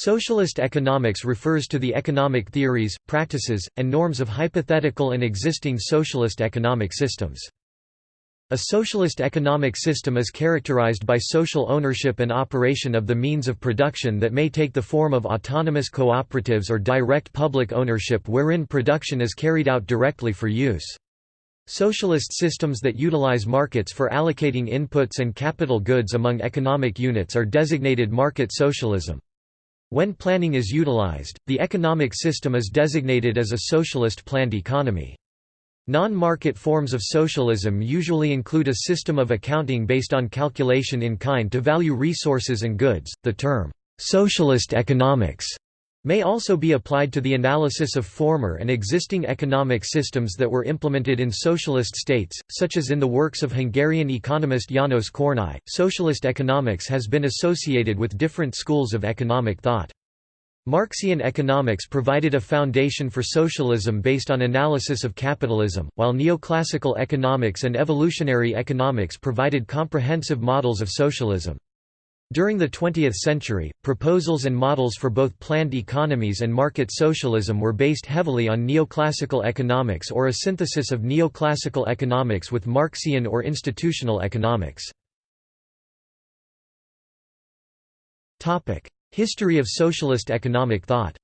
Socialist economics refers to the economic theories, practices, and norms of hypothetical and existing socialist economic systems. A socialist economic system is characterized by social ownership and operation of the means of production that may take the form of autonomous cooperatives or direct public ownership wherein production is carried out directly for use. Socialist systems that utilize markets for allocating inputs and capital goods among economic units are designated market socialism. When planning is utilized, the economic system is designated as a socialist planned economy. Non-market forms of socialism usually include a system of accounting based on calculation in kind to value resources and goods. The term socialist economics may also be applied to the analysis of former and existing economic systems that were implemented in socialist states, such as in the works of Hungarian economist János Kornai. Socialist economics has been associated with different schools of economic thought. Marxian economics provided a foundation for socialism based on analysis of capitalism, while neoclassical economics and evolutionary economics provided comprehensive models of socialism. During the 20th century, proposals and models for both planned economies and market socialism were based heavily on neoclassical economics or a synthesis of neoclassical economics with Marxian or institutional economics. History of socialist economic thought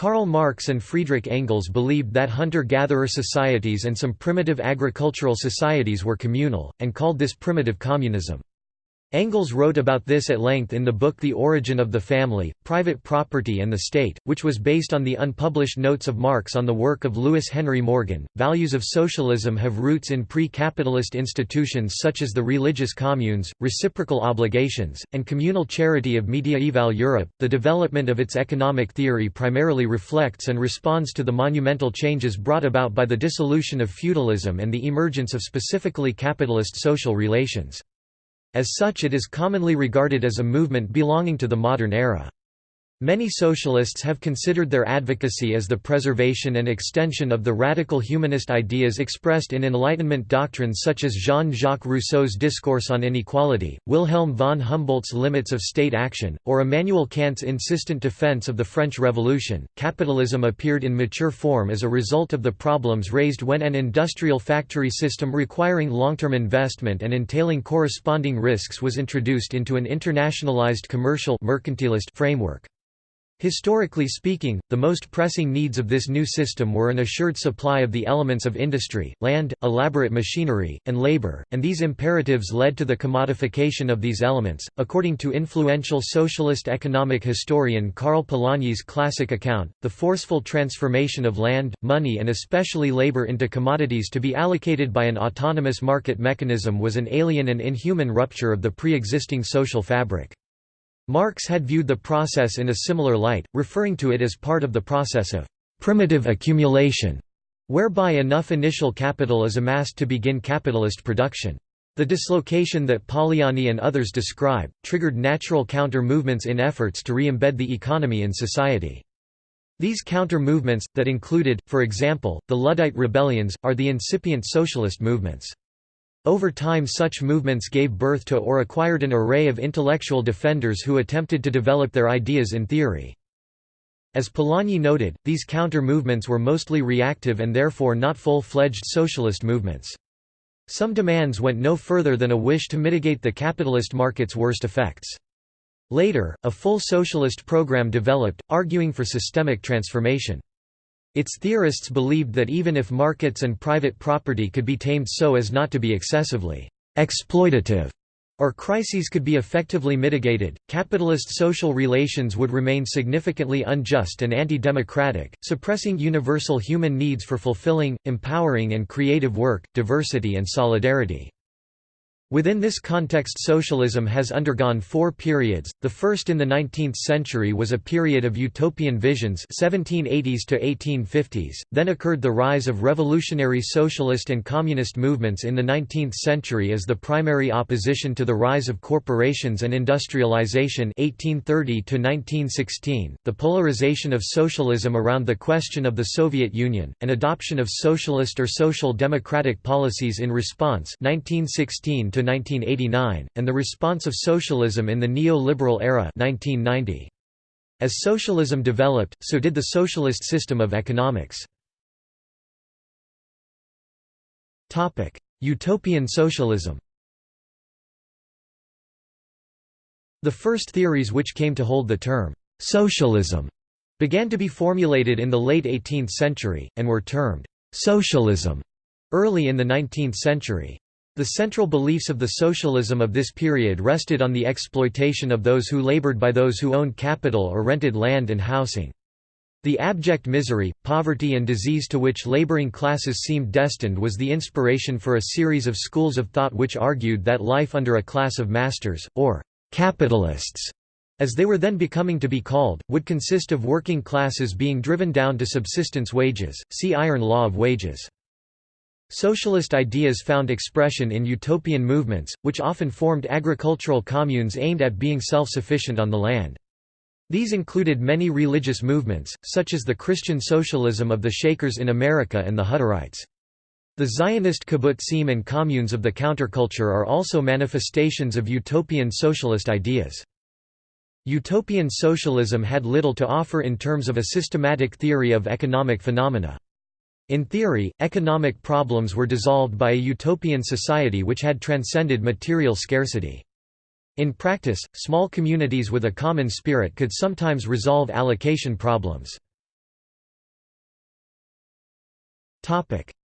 Karl Marx and Friedrich Engels believed that hunter-gatherer societies and some primitive agricultural societies were communal, and called this primitive communism. Engels wrote about this at length in the book The Origin of the Family, Private Property and the State, which was based on the unpublished notes of Marx on the work of Lewis Henry Morgan. Values of socialism have roots in pre capitalist institutions such as the religious communes, reciprocal obligations, and communal charity of mediaeval Europe. The development of its economic theory primarily reflects and responds to the monumental changes brought about by the dissolution of feudalism and the emergence of specifically capitalist social relations. As such it is commonly regarded as a movement belonging to the modern era. Many socialists have considered their advocacy as the preservation and extension of the radical humanist ideas expressed in Enlightenment doctrines such as Jean-Jacques Rousseau's Discourse on Inequality, Wilhelm von Humboldt's Limits of State Action, or Immanuel Kant's insistent defense of the French Revolution. Capitalism appeared in mature form as a result of the problems raised when an industrial factory system requiring long-term investment and entailing corresponding risks was introduced into an internationalized commercial mercantilist framework. Historically speaking, the most pressing needs of this new system were an assured supply of the elements of industry, land, elaborate machinery, and labor, and these imperatives led to the commodification of these elements. According to influential socialist economic historian Karl Polanyi's classic account, the forceful transformation of land, money, and especially labor into commodities to be allocated by an autonomous market mechanism was an alien and inhuman rupture of the pre existing social fabric. Marx had viewed the process in a similar light, referring to it as part of the process of «primitive accumulation», whereby enough initial capital is amassed to begin capitalist production. The dislocation that Polanyi and others describe, triggered natural counter-movements in efforts to re-embed the economy in society. These counter-movements, that included, for example, the Luddite rebellions, are the incipient socialist movements. Over time such movements gave birth to or acquired an array of intellectual defenders who attempted to develop their ideas in theory. As Polanyi noted, these counter-movements were mostly reactive and therefore not full-fledged socialist movements. Some demands went no further than a wish to mitigate the capitalist market's worst effects. Later, a full socialist program developed, arguing for systemic transformation. Its theorists believed that even if markets and private property could be tamed so as not to be excessively exploitative, or crises could be effectively mitigated, capitalist social relations would remain significantly unjust and anti-democratic, suppressing universal human needs for fulfilling, empowering and creative work, diversity and solidarity. Within this context socialism has undergone four periods, the first in the 19th century was a period of utopian visions 1780s to 1850s, then occurred the rise of revolutionary socialist and communist movements in the 19th century as the primary opposition to the rise of corporations and industrialization 1830 to 1916, the polarization of socialism around the question of the Soviet Union, and adoption of socialist or social democratic policies in response 1916 to 1989, and the response of socialism in the neo-liberal era 1990. As socialism developed, so did the socialist system of economics. Utopian socialism The first theories which came to hold the term «socialism» began to be formulated in the late 18th century, and were termed «socialism» early in the 19th century. The central beliefs of the socialism of this period rested on the exploitation of those who labored by those who owned capital or rented land and housing. The abject misery, poverty and disease to which laboring classes seemed destined was the inspiration for a series of schools of thought which argued that life under a class of masters, or Capitalists, as they were then becoming to be called, would consist of working classes being driven down to subsistence wages, see Iron Law of Wages. Socialist ideas found expression in utopian movements, which often formed agricultural communes aimed at being self-sufficient on the land. These included many religious movements, such as the Christian socialism of the Shakers in America and the Hutterites. The Zionist kibbutzim and communes of the counterculture are also manifestations of utopian socialist ideas. Utopian socialism had little to offer in terms of a systematic theory of economic phenomena. In theory, economic problems were dissolved by a utopian society which had transcended material scarcity. In practice, small communities with a common spirit could sometimes resolve allocation problems.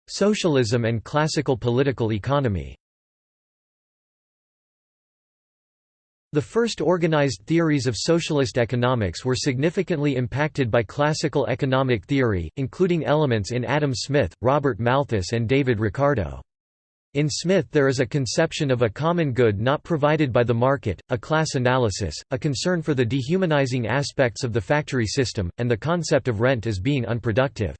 Socialism and classical political economy The first organized theories of socialist economics were significantly impacted by classical economic theory, including elements in Adam Smith, Robert Malthus and David Ricardo. In Smith there is a conception of a common good not provided by the market, a class analysis, a concern for the dehumanizing aspects of the factory system, and the concept of rent as being unproductive.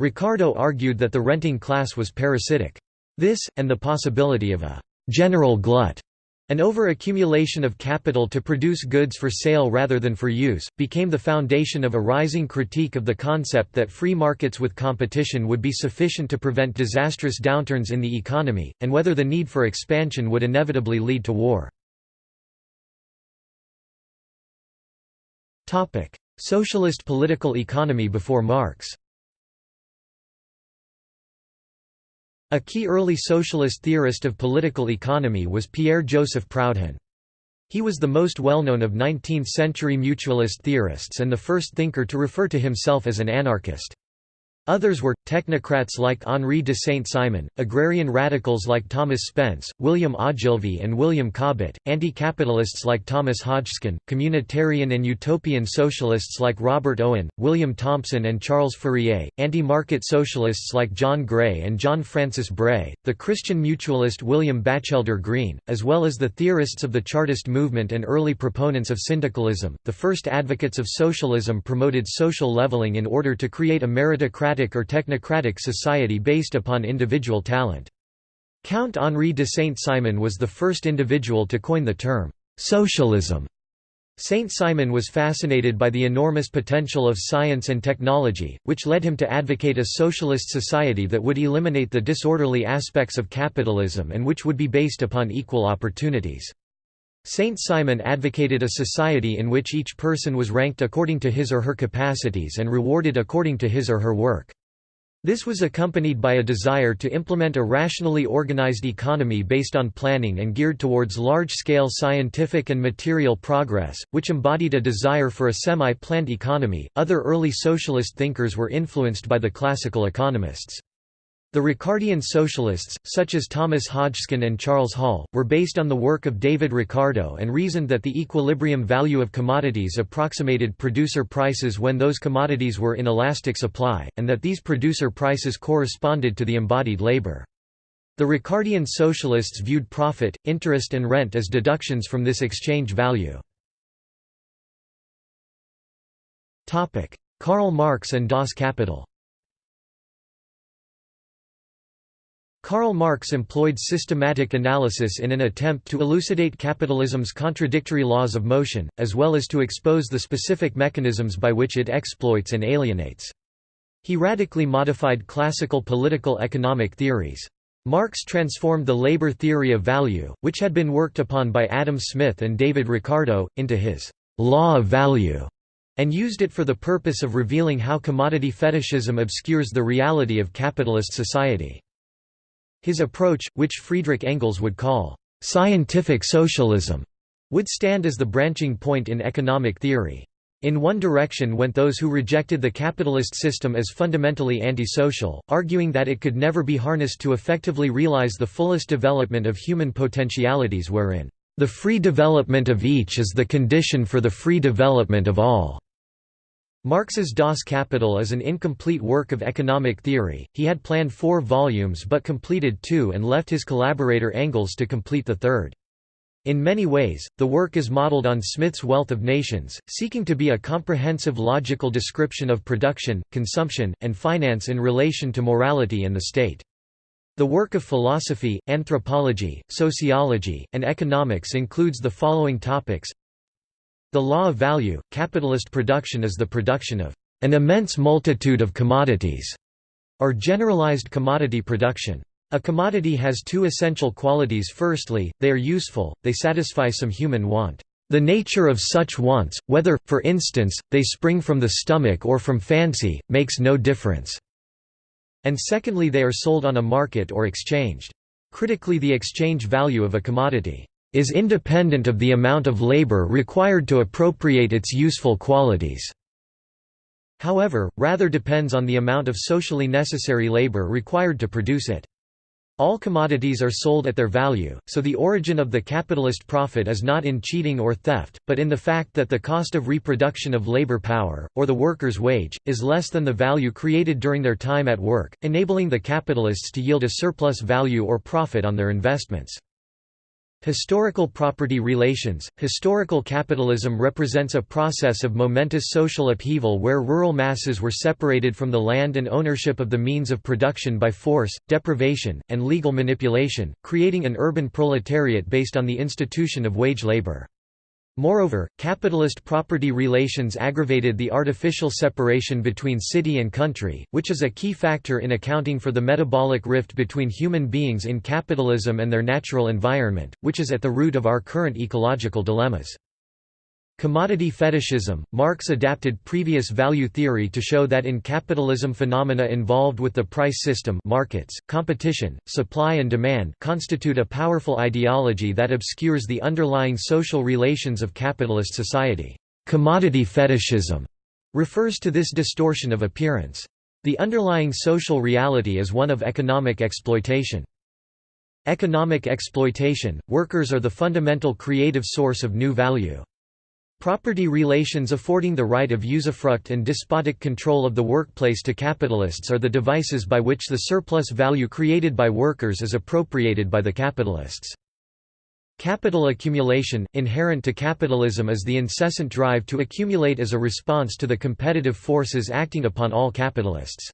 Ricardo argued that the renting class was parasitic. This, and the possibility of a «general glut» An over-accumulation of capital to produce goods for sale rather than for use, became the foundation of a rising critique of the concept that free markets with competition would be sufficient to prevent disastrous downturns in the economy, and whether the need for expansion would inevitably lead to war. Socialist political economy before Marx A key early socialist theorist of political economy was Pierre-Joseph Proudhon. He was the most well-known of 19th-century mutualist theorists and the first thinker to refer to himself as an anarchist. Others were, technocrats like Henri de Saint-Simon, agrarian radicals like Thomas Spence, William Ogilvy and William Cobbett, anti-capitalists like Thomas Hodgskin, communitarian and utopian socialists like Robert Owen, William Thompson and Charles Fourier, anti-market socialists like John Gray and John Francis Bray, the Christian mutualist William Batchelder Greene, as well as the theorists of the Chartist movement and early proponents of syndicalism. The first advocates of socialism promoted social leveling in order to create a meritocratic or technocratic society based upon individual talent. Count Henri de Saint-Simon was the first individual to coin the term, "'socialism' Saint-Simon was fascinated by the enormous potential of science and technology, which led him to advocate a socialist society that would eliminate the disorderly aspects of capitalism and which would be based upon equal opportunities. Saint-Simon advocated a society in which each person was ranked according to his or her capacities and rewarded according to his or her work. This was accompanied by a desire to implement a rationally organized economy based on planning and geared towards large-scale scientific and material progress, which embodied a desire for a semi-planned economy. Other early socialist thinkers were influenced by the classical economists. The Ricardian socialists, such as Thomas Hodgskin and Charles Hall, were based on the work of David Ricardo and reasoned that the equilibrium value of commodities approximated producer prices when those commodities were in elastic supply, and that these producer prices corresponded to the embodied labor. The Ricardian socialists viewed profit, interest and rent as deductions from this exchange value. Karl Marx and Das Kapital Karl Marx employed systematic analysis in an attempt to elucidate capitalism's contradictory laws of motion, as well as to expose the specific mechanisms by which it exploits and alienates. He radically modified classical political economic theories. Marx transformed the labor theory of value, which had been worked upon by Adam Smith and David Ricardo, into his «law of value», and used it for the purpose of revealing how commodity fetishism obscures the reality of capitalist society. His approach, which Friedrich Engels would call «scientific socialism», would stand as the branching point in economic theory. In one direction went those who rejected the capitalist system as fundamentally antisocial, arguing that it could never be harnessed to effectively realize the fullest development of human potentialities wherein, "...the free development of each is the condition for the free development of all." Marx's Das Kapital is an incomplete work of economic theory, he had planned four volumes but completed two and left his collaborator Engels to complete the third. In many ways, the work is modeled on Smith's Wealth of Nations, seeking to be a comprehensive logical description of production, consumption, and finance in relation to morality and the state. The work of philosophy, anthropology, sociology, and economics includes the following topics The law of value, capitalist production is the production of an immense multitude of commodities, or generalized commodity production. A commodity has two essential qualities firstly, they are useful, they satisfy some human want. The nature of such wants, whether, for instance, they spring from the stomach or from fancy, makes no difference. And secondly they are sold on a market or exchanged. Critically the exchange value of a commodity is independent of the amount of labor required to appropriate its useful qualities. However, rather depends on the amount of socially necessary labor required to produce it. All commodities are sold at their value, so the origin of the capitalist profit is not in cheating or theft, but in the fact that the cost of reproduction of labor power, or the worker's wage, is less than the value created during their time at work, enabling the capitalists to yield a surplus value or profit on their investments. Historical property relations Historical capitalism represents a process of momentous social upheaval where rural masses were separated from the land and ownership of the means of production by force, deprivation, and legal manipulation, creating an urban proletariat based on the institution of wage labor. Moreover, capitalist property relations aggravated the artificial separation between city and country, which is a key factor in accounting for the metabolic rift between human beings in capitalism and their natural environment, which is at the root of our current ecological dilemmas. Commodity fetishism – Marx adapted previous value theory to show that in capitalism phenomena involved with the price system markets, competition, supply and demand constitute a powerful ideology that obscures the underlying social relations of capitalist society. Commodity fetishism refers to this distortion of appearance. The underlying social reality is one of economic exploitation. Economic exploitation – Workers are the fundamental creative source of new value. Property relations affording the right of usufruct and despotic control of the workplace to capitalists are the devices by which the surplus value created by workers is appropriated by the capitalists. Capital accumulation, inherent to capitalism is the incessant drive to accumulate as a response to the competitive forces acting upon all capitalists.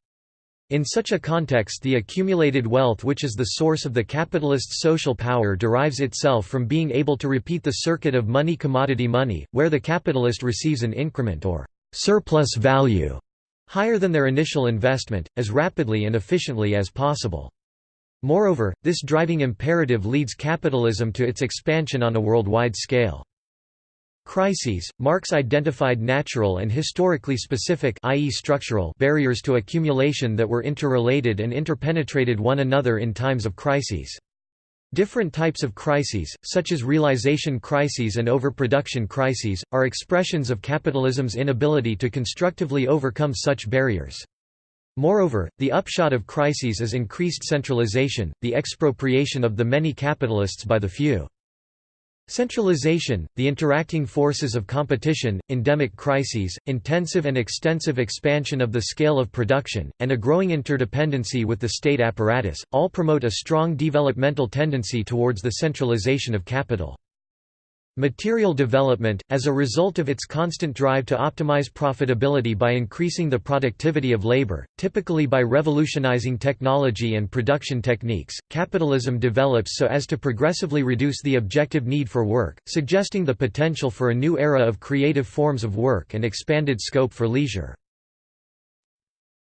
In such a context the accumulated wealth which is the source of the capitalist's social power derives itself from being able to repeat the circuit of money commodity money, where the capitalist receives an increment or surplus value higher than their initial investment, as rapidly and efficiently as possible. Moreover, this driving imperative leads capitalism to its expansion on a worldwide scale. Crises, Marx identified natural and historically specific i.e. structural barriers to accumulation that were interrelated and interpenetrated one another in times of crises. Different types of crises, such as realization crises and overproduction crises, are expressions of capitalism's inability to constructively overcome such barriers. Moreover, the upshot of crises is increased centralization, the expropriation of the many capitalists by the few. Centralization, the interacting forces of competition, endemic crises, intensive and extensive expansion of the scale of production, and a growing interdependency with the state apparatus, all promote a strong developmental tendency towards the centralization of capital. Material development, as a result of its constant drive to optimize profitability by increasing the productivity of labor, typically by revolutionizing technology and production techniques, capitalism develops so as to progressively reduce the objective need for work, suggesting the potential for a new era of creative forms of work and expanded scope for leisure.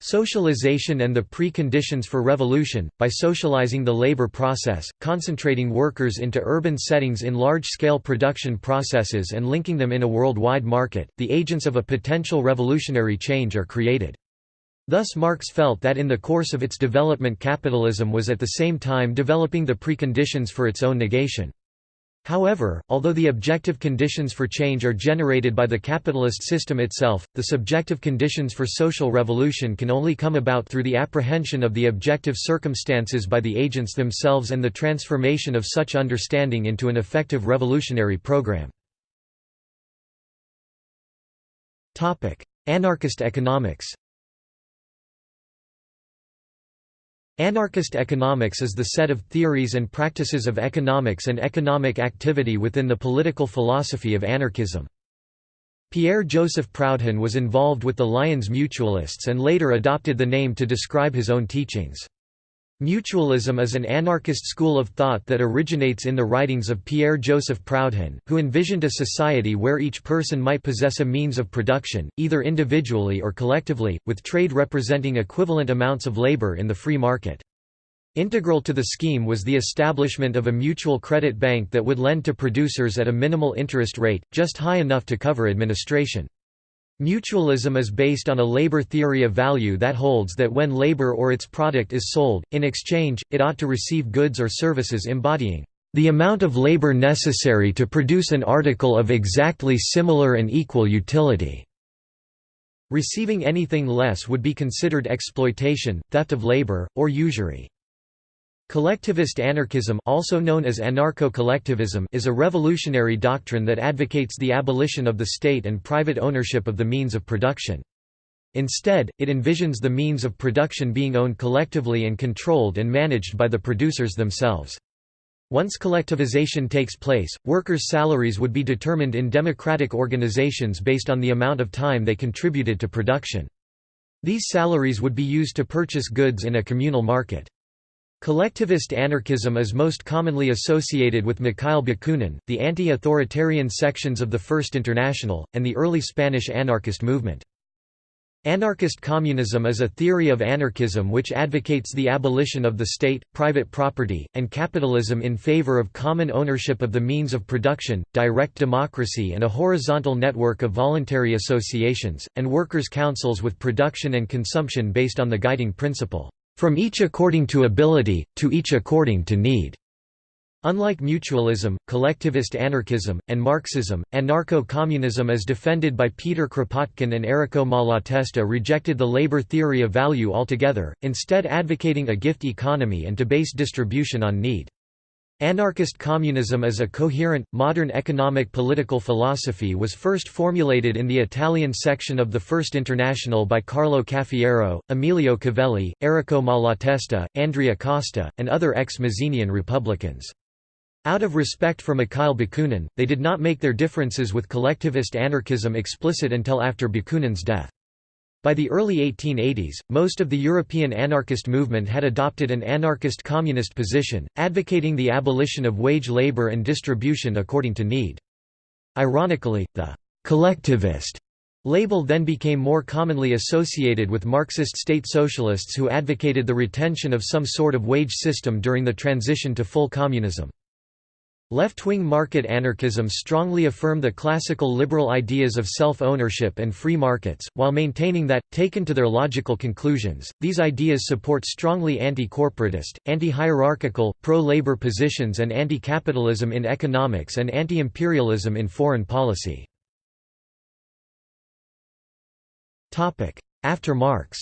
Socialization and the preconditions for revolution, by socializing the labor process, concentrating workers into urban settings in large-scale production processes and linking them in a worldwide market, the agents of a potential revolutionary change are created. Thus Marx felt that in the course of its development capitalism was at the same time developing the preconditions for its own negation. However, although the objective conditions for change are generated by the capitalist system itself, the subjective conditions for social revolution can only come about through the apprehension of the objective circumstances by the agents themselves and the transformation of such understanding into an effective revolutionary program. Anarchist economics Anarchist economics is the set of theories and practices of economics and economic activity within the political philosophy of anarchism. Pierre-Joseph Proudhon was involved with the Lyons Mutualists and later adopted the name to describe his own teachings. Mutualism is an anarchist school of thought that originates in the writings of Pierre-Joseph Proudhon, who envisioned a society where each person might possess a means of production, either individually or collectively, with trade representing equivalent amounts of labor in the free market. Integral to the scheme was the establishment of a mutual credit bank that would lend to producers at a minimal interest rate, just high enough to cover administration. Mutualism is based on a labor theory of value that holds that when labor or its product is sold, in exchange, it ought to receive goods or services embodying the amount of labor necessary to produce an article of exactly similar and equal utility. Receiving anything less would be considered exploitation, theft of labor, or usury. Collectivist anarchism also known as anarcho-collectivism is a revolutionary doctrine that advocates the abolition of the state and private ownership of the means of production. Instead, it envisions the means of production being owned collectively and controlled and managed by the producers themselves. Once collectivization takes place, workers' salaries would be determined in democratic organizations based on the amount of time they contributed to production. These salaries would be used to purchase goods in a communal market. Collectivist anarchism is most commonly associated with Mikhail Bakunin, the anti-authoritarian sections of the First International, and the early Spanish anarchist movement. Anarchist communism is a theory of anarchism which advocates the abolition of the state, private property, and capitalism in favor of common ownership of the means of production, direct democracy and a horizontal network of voluntary associations, and workers' councils with production and consumption based on the guiding principle, from each according to ability, to each according to need. Unlike mutualism, collectivist anarchism, and Marxism, anarcho-communism as defended by Peter Kropotkin and Errico Malatesta rejected the labor theory of value altogether, instead advocating a gift economy and to base distribution on need. Anarchist communism as a coherent, modern economic political philosophy was first formulated in the Italian section of the First International by Carlo Cafiero, Emilio Covelli, Errico Malatesta, Andrea Costa, and other ex-Mazzinian Republicans. Out of respect for Mikhail Bakunin, they did not make their differences with collectivist anarchism explicit until after Bakunin's death. By the early 1880s, most of the European anarchist movement had adopted an anarchist communist position, advocating the abolition of wage labor and distribution according to need. Ironically, the «collectivist» label then became more commonly associated with Marxist state socialists who advocated the retention of some sort of wage system during the transition to full communism. Left-wing market anarchism strongly affirm the classical liberal ideas of self-ownership and free markets, while maintaining that, taken to their logical conclusions, these ideas support strongly anti-corporatist, anti-hierarchical, pro-labor positions and anti-capitalism in economics and anti-imperialism in foreign policy. After Marx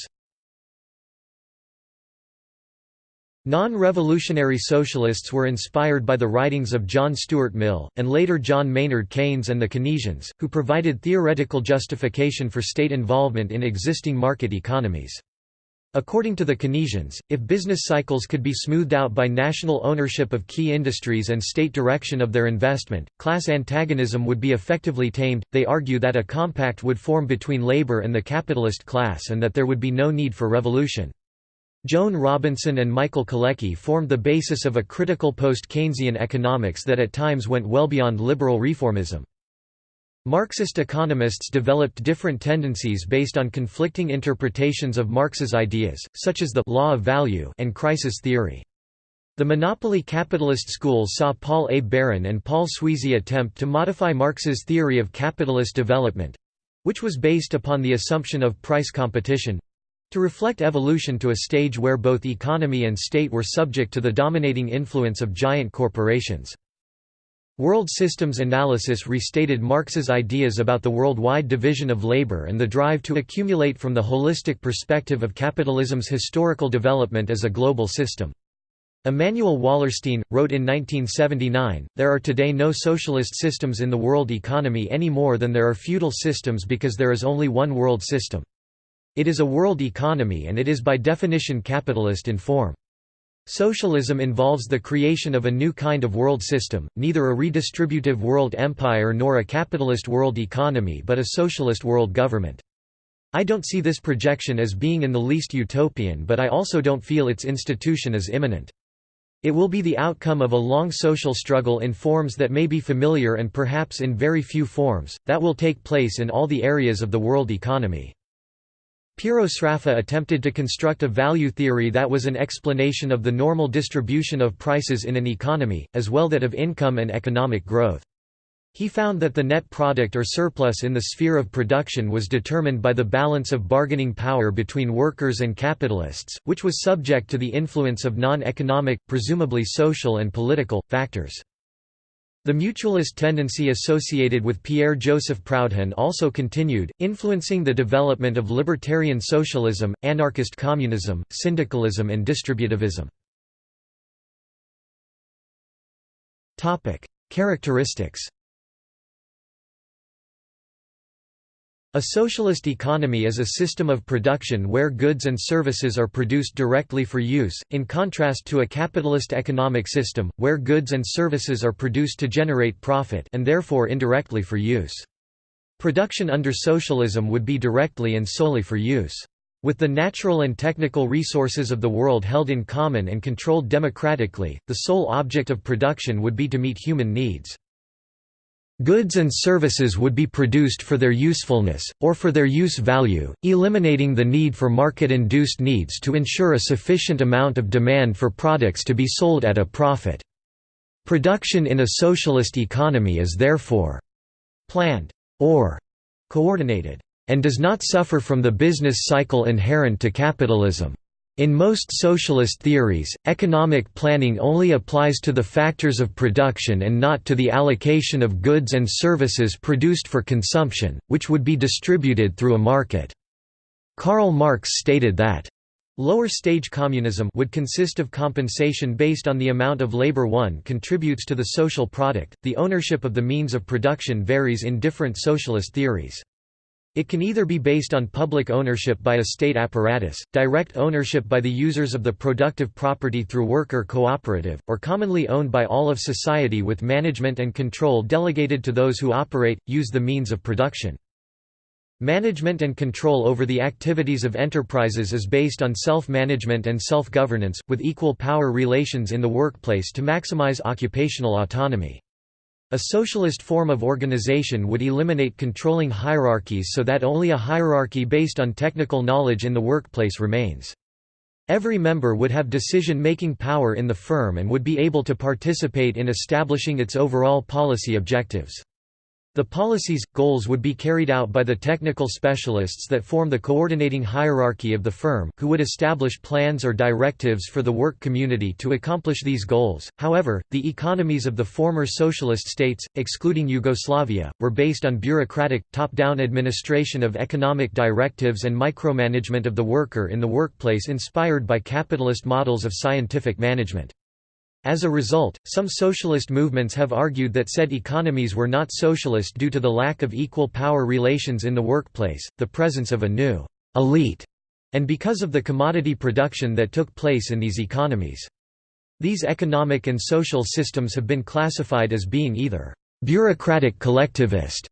Non-revolutionary socialists were inspired by the writings of John Stuart Mill, and later John Maynard Keynes and the Keynesians, who provided theoretical justification for state involvement in existing market economies. According to the Keynesians, if business cycles could be smoothed out by national ownership of key industries and state direction of their investment, class antagonism would be effectively tamed. They argue that a compact would form between labor and the capitalist class and that there would be no need for revolution. Joan Robinson and Michael Kalecki formed the basis of a critical post-Keynesian economics that at times went well beyond liberal reformism. Marxist economists developed different tendencies based on conflicting interpretations of Marx's ideas, such as the law of value and crisis theory. The monopoly capitalist school saw Paul A. Baran and Paul Sweezy attempt to modify Marx's theory of capitalist development—which was based upon the assumption of price competition—to reflect evolution to a stage where both economy and state were subject to the dominating influence of giant corporations. World systems analysis restated Marx's ideas about the worldwide division of labor and the drive to accumulate from the holistic perspective of capitalism's historical development as a global system. Immanuel Wallerstein, wrote in 1979, There are today no socialist systems in the world economy any more than there are feudal systems because there is only one world system. It is a world economy and it is by definition capitalist in form. Socialism involves the creation of a new kind of world system, neither a redistributive world empire nor a capitalist world economy but a socialist world government. I don't see this projection as being in the least utopian but I also don't feel its institution as imminent. It will be the outcome of a long social struggle in forms that may be familiar and perhaps in very few forms, that will take place in all the areas of the world economy. Piero Sraffa attempted to construct a value theory that was an explanation of the normal distribution of prices in an economy, as well that of income and economic growth. He found that the net product or surplus in the sphere of production was determined by the balance of bargaining power between workers and capitalists, which was subject to the influence of non-economic, presumably social and political, factors. The mutualist tendency associated with Pierre-Joseph Proudhon also continued, influencing the development of libertarian socialism, anarchist communism, syndicalism and distributivism. Characteristics A socialist economy is a system of production where goods and services are produced directly for use, in contrast to a capitalist economic system, where goods and services are produced to generate profit and therefore indirectly for use. Production under socialism would be directly and solely for use. With the natural and technical resources of the world held in common and controlled democratically, the sole object of production would be to meet human needs. Goods and services would be produced for their usefulness, or for their use value, eliminating the need for market-induced needs to ensure a sufficient amount of demand for products to be sold at a profit. Production in a socialist economy is therefore planned or coordinated, and does not suffer from the business cycle inherent to capitalism. In most socialist theories, economic planning only applies to the factors of production and not to the allocation of goods and services produced for consumption, which would be distributed through a market. Karl Marx stated that Lower stage communism would consist of compensation based on the amount of labor one contributes to the social product. The ownership of the means of production varies in different socialist theories. It can either be based on public ownership by a state apparatus, direct ownership by the users of the productive property through worker cooperative, or commonly owned by all of society with management and control delegated to those who operate, use the means of production. Management and control over the activities of enterprises is based on self-management and self-governance, with equal power relations in the workplace to maximize occupational autonomy. A socialist form of organization would eliminate controlling hierarchies so that only a hierarchy based on technical knowledge in the workplace remains. Every member would have decision-making power in the firm and would be able to participate in establishing its overall policy objectives. The policies, goals would be carried out by the technical specialists that form the coordinating hierarchy of the firm, who would establish plans or directives for the work community to accomplish these goals. However, the economies of the former socialist states, excluding Yugoslavia, were based on bureaucratic, top-down administration of economic directives and micromanagement of the worker in the workplace inspired by capitalist models of scientific management. As a result, some socialist movements have argued that said economies were not socialist due to the lack of equal power relations in the workplace, the presence of a new elite, and because of the commodity production that took place in these economies. These economic and social systems have been classified as being either bureaucratic collectivist,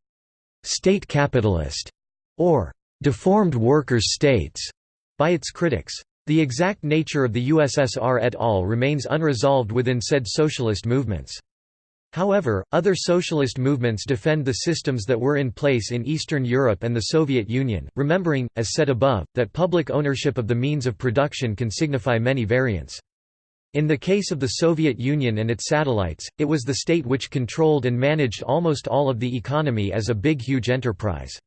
state capitalist, or deformed workers' states by its critics. The exact nature of the USSR et al. remains unresolved within said socialist movements. However, other socialist movements defend the systems that were in place in Eastern Europe and the Soviet Union, remembering, as said above, that public ownership of the means of production can signify many variants. In the case of the Soviet Union and its satellites, it was the state which controlled and managed almost all of the economy as a big huge enterprise.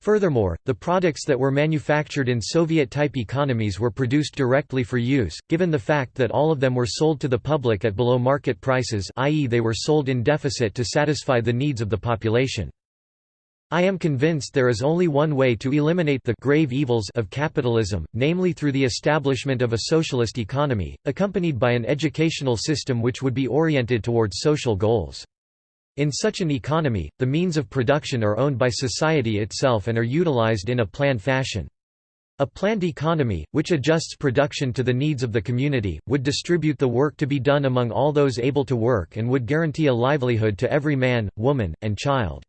Furthermore, the products that were manufactured in Soviet-type economies were produced directly for use, given the fact that all of them were sold to the public at below market prices i.e. they were sold in deficit to satisfy the needs of the population. I am convinced there is only one way to eliminate the grave evils of capitalism, namely through the establishment of a socialist economy, accompanied by an educational system which would be oriented towards social goals. In such an economy, the means of production are owned by society itself and are utilized in a planned fashion. A planned economy, which adjusts production to the needs of the community, would distribute the work to be done among all those able to work and would guarantee a livelihood to every man, woman, and child.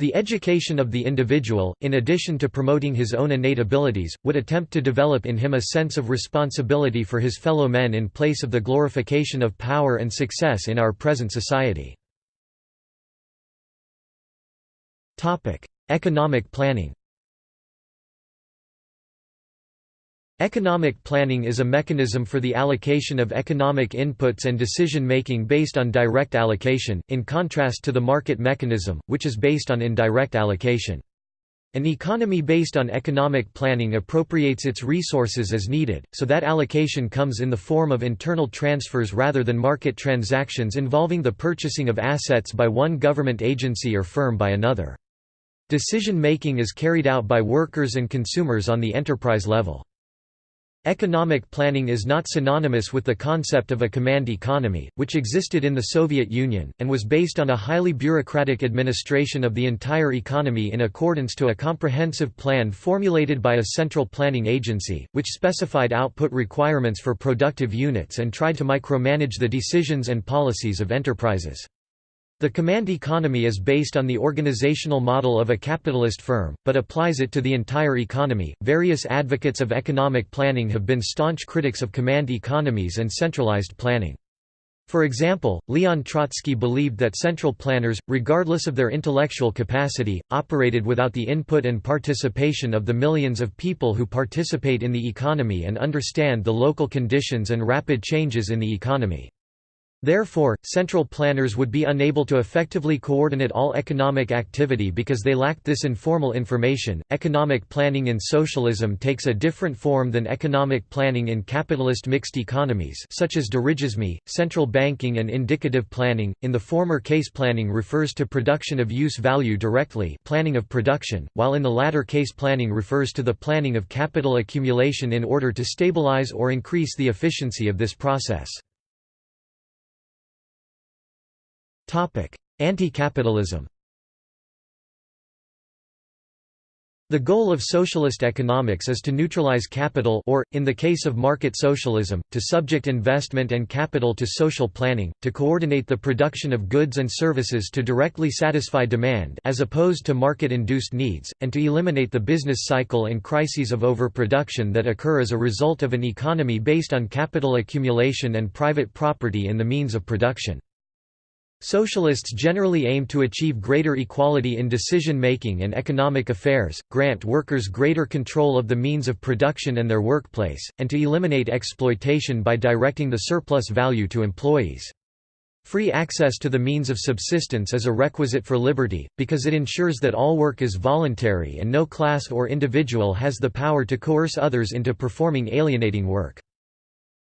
The education of the individual, in addition to promoting his own innate abilities, would attempt to develop in him a sense of responsibility for his fellow men in place of the glorification of power and success in our present society. Topic: Economic planning. Economic planning is a mechanism for the allocation of economic inputs and decision-making based on direct allocation, in contrast to the market mechanism, which is based on indirect allocation. An economy based on economic planning appropriates its resources as needed, so that allocation comes in the form of internal transfers rather than market transactions involving the purchasing of assets by one government agency or firm by another. Decision-making is carried out by workers and consumers on the enterprise level. Economic planning is not synonymous with the concept of a command economy, which existed in the Soviet Union, and was based on a highly bureaucratic administration of the entire economy in accordance to a comprehensive plan formulated by a central planning agency, which specified output requirements for productive units and tried to micromanage the decisions and policies of enterprises. The command economy is based on the organizational model of a capitalist firm, but applies it to the entire economy. Various advocates of economic planning have been staunch critics of command economies and centralized planning. For example, Leon Trotsky believed that central planners, regardless of their intellectual capacity, operated without the input and participation of the millions of people who participate in the economy and understand the local conditions and rapid changes in the economy. Therefore, central planners would be unable to effectively coordinate all economic activity because they lacked this informal information. Economic planning in socialism takes a different form than economic planning in capitalist mixed economies, such as dirigisme, central banking, and indicative planning. In the former case, planning refers to production of use value directly, planning of production, while in the latter case, planning refers to the planning of capital accumulation in order to stabilize or increase the efficiency of this process. Anti-capitalism The goal of socialist economics is to neutralize capital or, in the case of market socialism, to subject investment and capital to social planning, to coordinate the production of goods and services to directly satisfy demand as opposed to market-induced needs, and to eliminate the business cycle and crises of overproduction that occur as a result of an economy based on capital accumulation and private property in the means of production. Socialists generally aim to achieve greater equality in decision-making and economic affairs, grant workers greater control of the means of production and their workplace, and to eliminate exploitation by directing the surplus value to employees. Free access to the means of subsistence is a requisite for liberty, because it ensures that all work is voluntary and no class or individual has the power to coerce others into performing alienating work.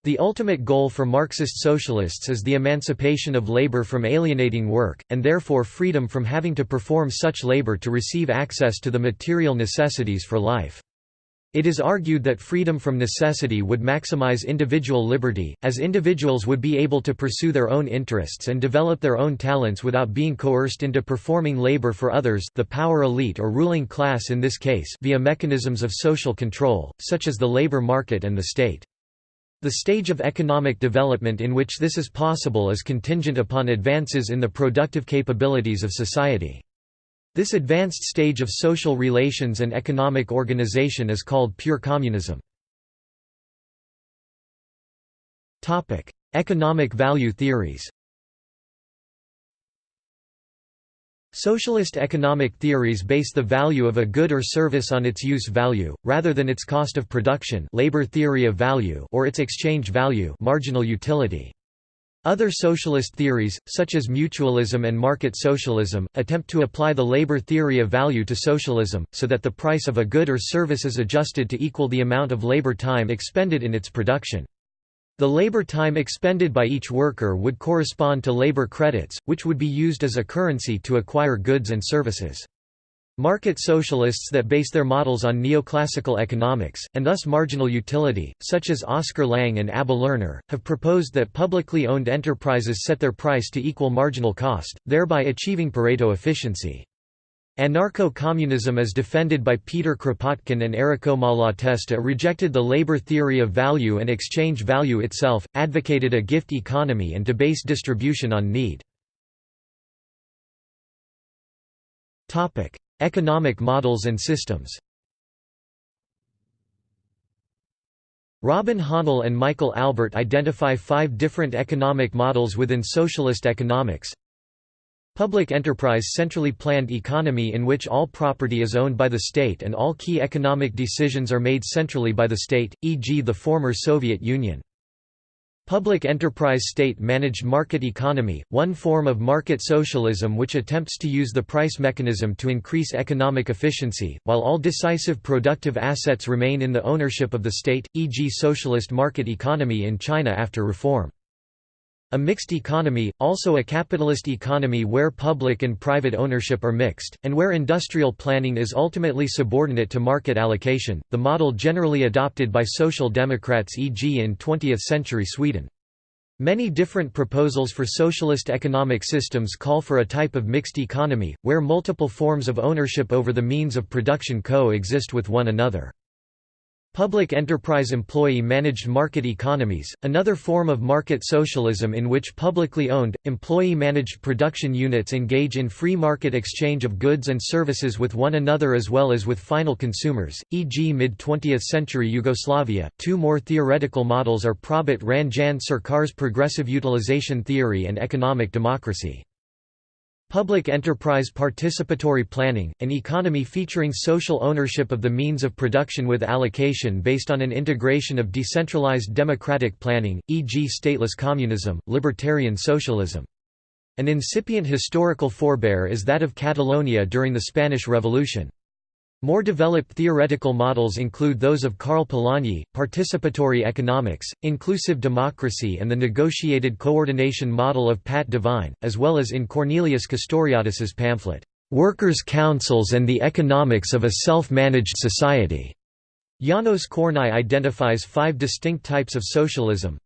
The ultimate goal for Marxist socialists is the emancipation of labor from alienating work, and therefore freedom from having to perform such labor to receive access to the material necessities for life. It is argued that freedom from necessity would maximize individual liberty, as individuals would be able to pursue their own interests and develop their own talents without being coerced into performing labor for others the power elite or ruling class in this case via mechanisms of social control, such as the labor market and the state. The stage of economic development in which this is possible is contingent upon advances in the productive capabilities of society. This advanced stage of social relations and economic organization is called pure communism. Economic value theories Socialist economic theories base the value of a good or service on its use value, rather than its cost of production labor theory of value or its exchange value marginal utility. Other socialist theories, such as mutualism and market socialism, attempt to apply the labor theory of value to socialism, so that the price of a good or service is adjusted to equal the amount of labor time expended in its production. The labor time expended by each worker would correspond to labor credits, which would be used as a currency to acquire goods and services. Market socialists that base their models on neoclassical economics, and thus marginal utility, such as Oscar Lange and Abba Lerner, have proposed that publicly owned enterprises set their price to equal marginal cost, thereby achieving Pareto efficiency. Anarcho-communism as defended by Peter Kropotkin and Errico Malatesta rejected the labor theory of value and exchange value itself, advocated a gift economy and to base distribution on need. Economic models and systems Robin Hahnel and Michael Albert identify five different economic models within socialist economics. Public enterprise centrally planned economy in which all property is owned by the state and all key economic decisions are made centrally by the state, e.g. the former Soviet Union. Public enterprise state-managed market economy, one form of market socialism which attempts to use the price mechanism to increase economic efficiency, while all decisive productive assets remain in the ownership of the state, e.g. socialist market economy in China after reform. A mixed economy, also a capitalist economy where public and private ownership are mixed, and where industrial planning is ultimately subordinate to market allocation, the model generally adopted by social democrats e.g. in 20th-century Sweden. Many different proposals for socialist economic systems call for a type of mixed economy, where multiple forms of ownership over the means of production co-exist with one another. Public enterprise employee-managed market economies, another form of market socialism in which publicly owned, employee-managed production units engage in free market exchange of goods and services with one another as well as with final consumers, e.g. mid-20th century Yugoslavia. Two more theoretical models are Prabhat Ranjan Sarkar's progressive utilization theory and economic democracy. Public enterprise participatory planning, an economy featuring social ownership of the means of production with allocation based on an integration of decentralized democratic planning, e.g. stateless communism, libertarian socialism. An incipient historical forebear is that of Catalonia during the Spanish Revolution. More developed theoretical models include those of Karl Polanyi, participatory economics, inclusive democracy and the negotiated coordination model of Pat Devine, as well as in Cornelius Castoriadis's pamphlet, "'Workers' Councils and the Economics of a Self-Managed Society'". Janos Kornai identifies five distinct types of socialism,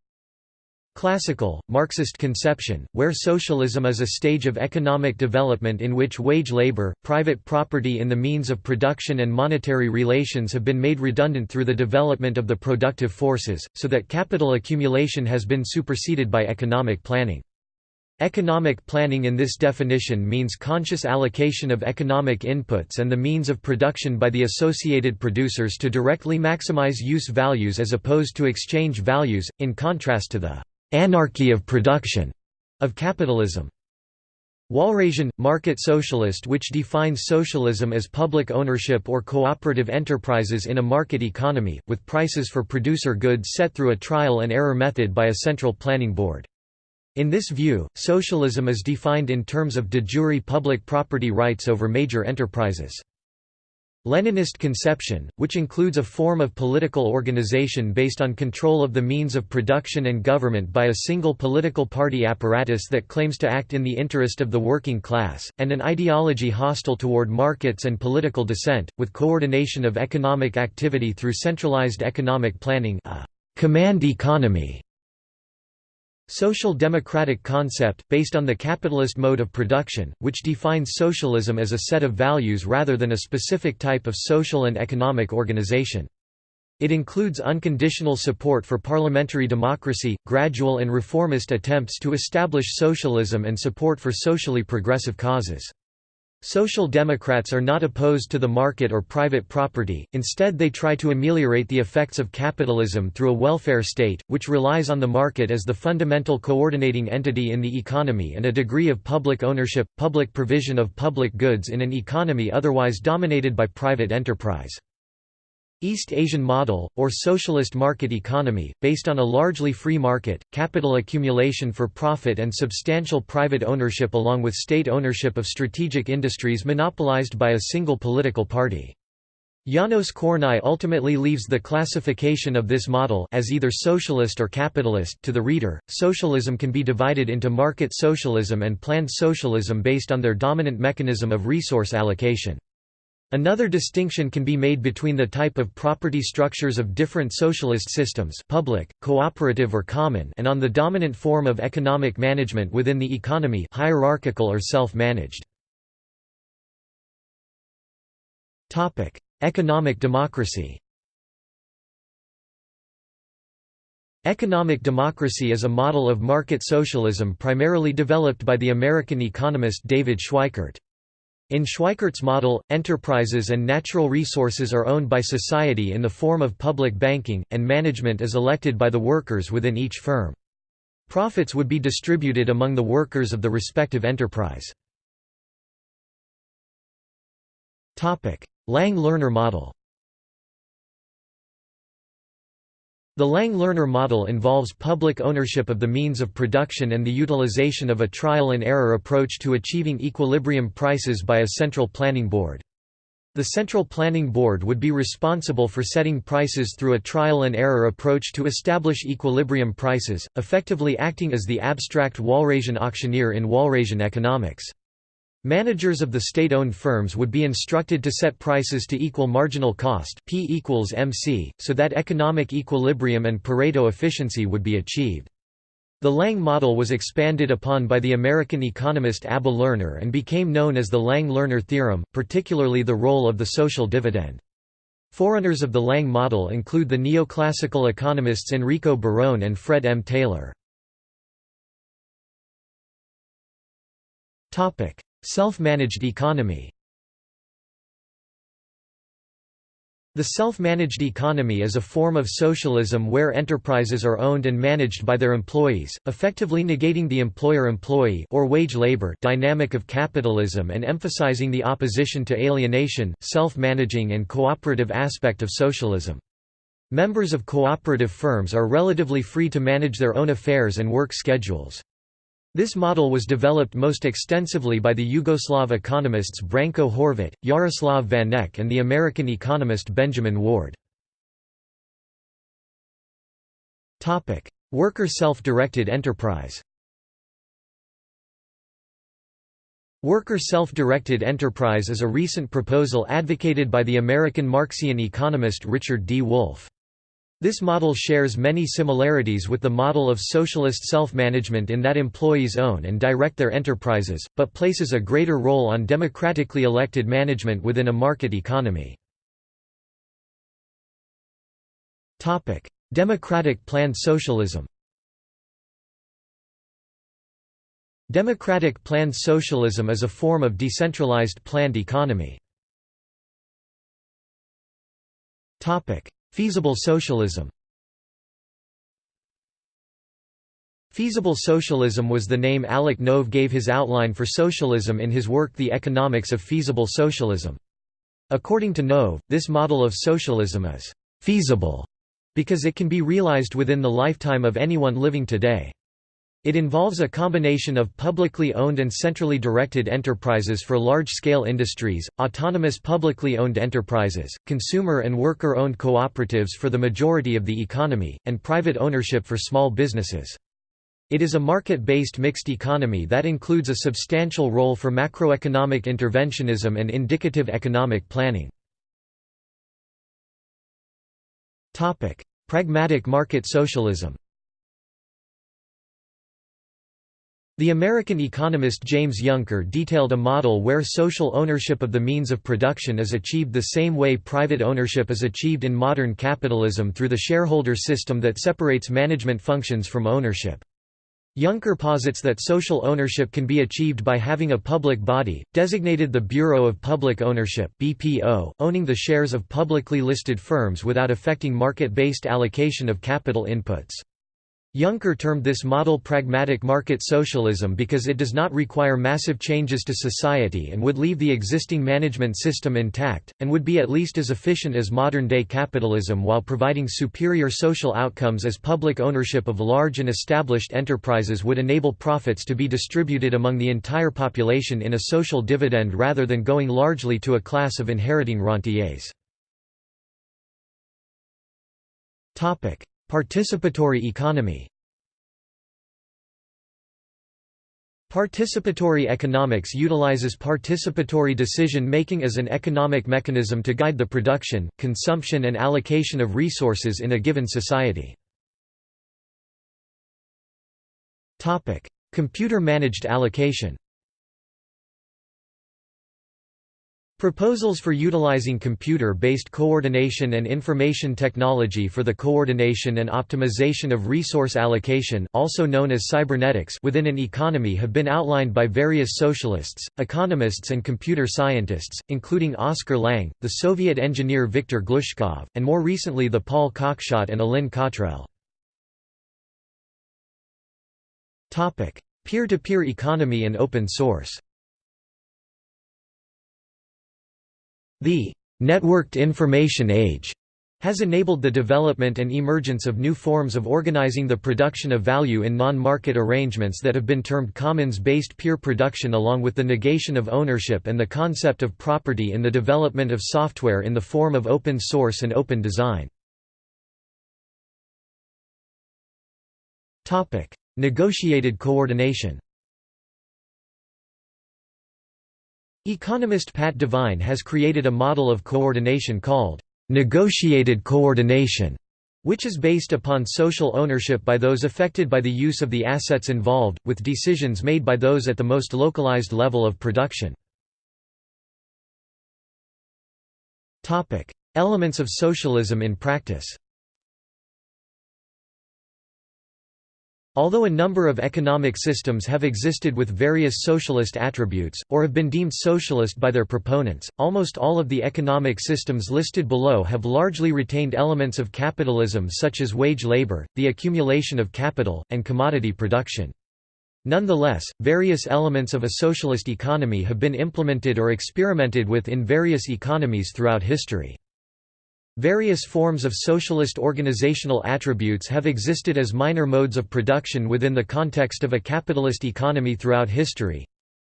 Classical, Marxist conception, where socialism is a stage of economic development in which wage labor, private property in the means of production and monetary relations have been made redundant through the development of the productive forces, so that capital accumulation has been superseded by economic planning. Economic planning in this definition means conscious allocation of economic inputs and the means of production by the associated producers to directly maximize use values as opposed to exchange values, in contrast to the anarchy of production of capitalism. Walrasian, market socialist which defines socialism as public ownership or cooperative enterprises in a market economy, with prices for producer goods set through a trial and error method by a central planning board. In this view, socialism is defined in terms of de jure public property rights over major enterprises. Leninist conception, which includes a form of political organization based on control of the means of production and government by a single political party apparatus that claims to act in the interest of the working class, and an ideology hostile toward markets and political dissent, with coordination of economic activity through centralized economic planning a command economy Social democratic concept, based on the capitalist mode of production, which defines socialism as a set of values rather than a specific type of social and economic organization. It includes unconditional support for parliamentary democracy, gradual and reformist attempts to establish socialism and support for socially progressive causes. Social Democrats are not opposed to the market or private property, instead they try to ameliorate the effects of capitalism through a welfare state, which relies on the market as the fundamental coordinating entity in the economy and a degree of public ownership, public provision of public goods in an economy otherwise dominated by private enterprise. East Asian model, or socialist market economy, based on a largely free market, capital accumulation for profit and substantial private ownership along with state ownership of strategic industries monopolized by a single political party. Janos Kornai ultimately leaves the classification of this model as either socialist or capitalist to the reader. Socialism can be divided into market socialism and planned socialism based on their dominant mechanism of resource allocation. Another distinction can be made between the type of property structures of different socialist systems public, cooperative or common and on the dominant form of economic management within the economy hierarchical or self-managed. Economic democracy Economic democracy is a model of market socialism primarily developed by the American economist David Schweickart. In Schweickart's model, enterprises and natural resources are owned by society in the form of public banking, and management is elected by the workers within each firm. Profits would be distributed among the workers of the respective enterprise. Lange-Lerner model The Lange-Lerner model involves public ownership of the means of production and the utilization of a trial-and-error approach to achieving equilibrium prices by a central planning board. The Central Planning Board would be responsible for setting prices through a trial-and-error approach to establish equilibrium prices, effectively acting as the abstract Walrasian auctioneer in Walrasian economics. Managers of the state-owned firms would be instructed to set prices to equal marginal cost P equals MC, so that economic equilibrium and Pareto efficiency would be achieved. The Lange model was expanded upon by the American economist Abba Lerner and became known as the Lange-Lerner theorem, particularly the role of the social dividend. Forerunners of the Lange model include the neoclassical economists Enrico Barone and Fred M. Taylor. Self-managed economy The self-managed economy is a form of socialism where enterprises are owned and managed by their employees, effectively negating the employer-employee or wage labor dynamic of capitalism and emphasizing the opposition to alienation, self-managing and cooperative aspect of socialism. Members of cooperative firms are relatively free to manage their own affairs and work schedules. This model was developed most extensively by the Yugoslav economists Branko Horvat, Jaroslav Vanek and the American economist Benjamin Ward. Worker self-directed enterprise Worker self-directed enterprise is a recent proposal advocated by the American Marxian economist Richard D. Wolff. This model shares many similarities with the model of socialist self-management in that employees own and direct their enterprises, but places a greater role on democratically elected management within a market economy. Democratic planned socialism Democratic planned socialism is a form of decentralized planned economy. Feasible socialism Feasible socialism was the name Alec Nove gave his outline for socialism in his work The Economics of Feasible Socialism. According to Nove, this model of socialism is «feasible» because it can be realized within the lifetime of anyone living today. It involves a combination of publicly owned and centrally directed enterprises for large-scale industries, autonomous publicly owned enterprises, consumer and worker-owned cooperatives for the majority of the economy, and private ownership for small businesses. It is a market-based mixed economy that includes a substantial role for macroeconomic interventionism and indicative economic planning. Pragmatic market socialism The American economist James Yunker detailed a model where social ownership of the means of production is achieved the same way private ownership is achieved in modern capitalism through the shareholder system that separates management functions from ownership. Yunker posits that social ownership can be achieved by having a public body, designated the Bureau of Public Ownership (BPO), owning the shares of publicly listed firms without affecting market-based allocation of capital inputs. Yunker termed this model pragmatic market socialism because it does not require massive changes to society and would leave the existing management system intact, and would be at least as efficient as modern-day capitalism while providing superior social outcomes as public ownership of large and established enterprises would enable profits to be distributed among the entire population in a social dividend rather than going largely to a class of inheriting rentiers. Participatory economy Participatory economics utilizes participatory decision-making as an economic mechanism to guide the production, consumption and allocation of resources in a given society. Computer-managed allocation Proposals for utilizing computer-based coordination and information technology for the coordination and optimization of resource allocation also known as cybernetics within an economy have been outlined by various socialists, economists and computer scientists, including Oscar Lange, the Soviet engineer Viktor Glushkov, and more recently the Paul Cockshott and Allin Cottrell. Peer-to-peer -peer economy and open source The «networked information age» has enabled the development and emergence of new forms of organizing the production of value in non-market arrangements that have been termed commons-based peer production along with the negation of ownership and the concept of property in the development of software in the form of open source and open design. Negotiated coordination Economist Pat Devine has created a model of coordination called negotiated coordination, which is based upon social ownership by those affected by the use of the assets involved, with decisions made by those at the most localized level of production. Elements of socialism in practice Although a number of economic systems have existed with various socialist attributes, or have been deemed socialist by their proponents, almost all of the economic systems listed below have largely retained elements of capitalism such as wage labor, the accumulation of capital, and commodity production. Nonetheless, various elements of a socialist economy have been implemented or experimented with in various economies throughout history. Various forms of socialist organizational attributes have existed as minor modes of production within the context of a capitalist economy throughout history.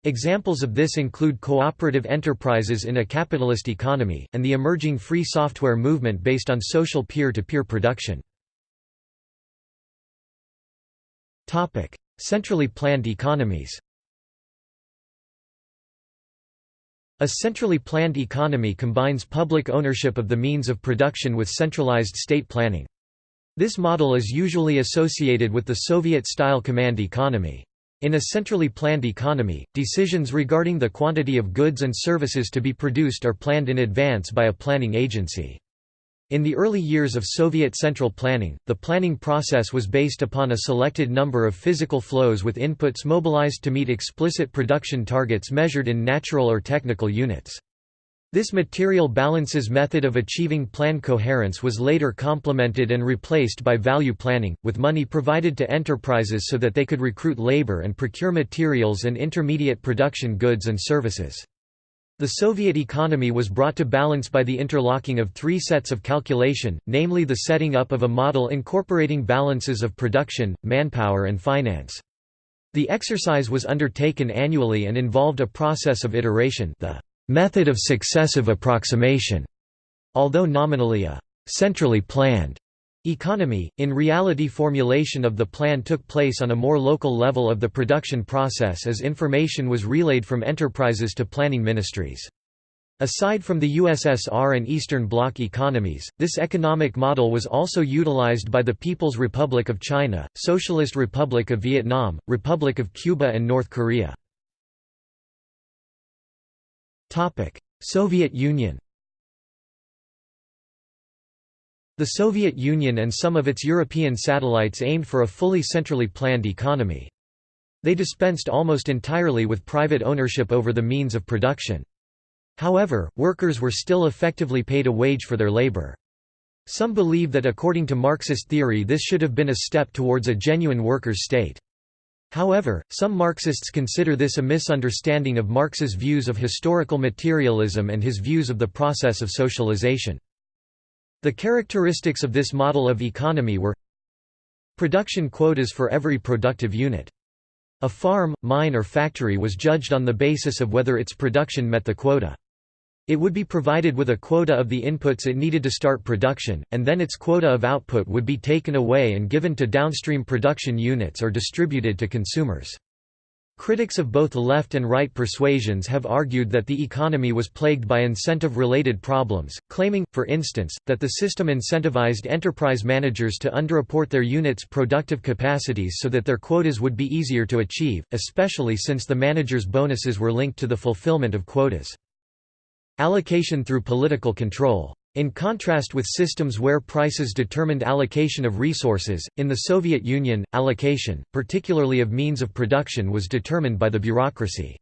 Examples of this include cooperative enterprises in a capitalist economy, and the emerging free software movement based on social peer-to-peer -peer production. Centrally planned economies A centrally planned economy combines public ownership of the means of production with centralized state planning. This model is usually associated with the Soviet-style command economy. In a centrally planned economy, decisions regarding the quantity of goods and services to be produced are planned in advance by a planning agency. In the early years of Soviet central planning, the planning process was based upon a selected number of physical flows with inputs mobilized to meet explicit production targets measured in natural or technical units. This material balances method of achieving plan coherence was later complemented and replaced by value planning, with money provided to enterprises so that they could recruit labor and procure materials and intermediate production goods and services. The Soviet economy was brought to balance by the interlocking of three sets of calculation, namely the setting up of a model incorporating balances of production, manpower and finance. The exercise was undertaken annually and involved a process of iteration the method of successive approximation, although nominally a centrally planned Economy, in reality formulation of the plan took place on a more local level of the production process as information was relayed from enterprises to planning ministries. Aside from the USSR and Eastern Bloc economies, this economic model was also utilized by the People's Republic of China, Socialist Republic of Vietnam, Republic of Cuba and North Korea. Soviet Union The Soviet Union and some of its European satellites aimed for a fully centrally planned economy. They dispensed almost entirely with private ownership over the means of production. However, workers were still effectively paid a wage for their labor. Some believe that according to Marxist theory this should have been a step towards a genuine workers' state. However, some Marxists consider this a misunderstanding of Marx's views of historical materialism and his views of the process of socialization. The characteristics of this model of economy were Production quotas for every productive unit. A farm, mine or factory was judged on the basis of whether its production met the quota. It would be provided with a quota of the inputs it needed to start production, and then its quota of output would be taken away and given to downstream production units or distributed to consumers. Critics of both left and right persuasions have argued that the economy was plagued by incentive-related problems, claiming, for instance, that the system incentivized enterprise managers to underreport their units' productive capacities so that their quotas would be easier to achieve, especially since the managers' bonuses were linked to the fulfillment of quotas. Allocation through political control in contrast with systems where prices determined allocation of resources, in the Soviet Union, allocation, particularly of means of production was determined by the bureaucracy.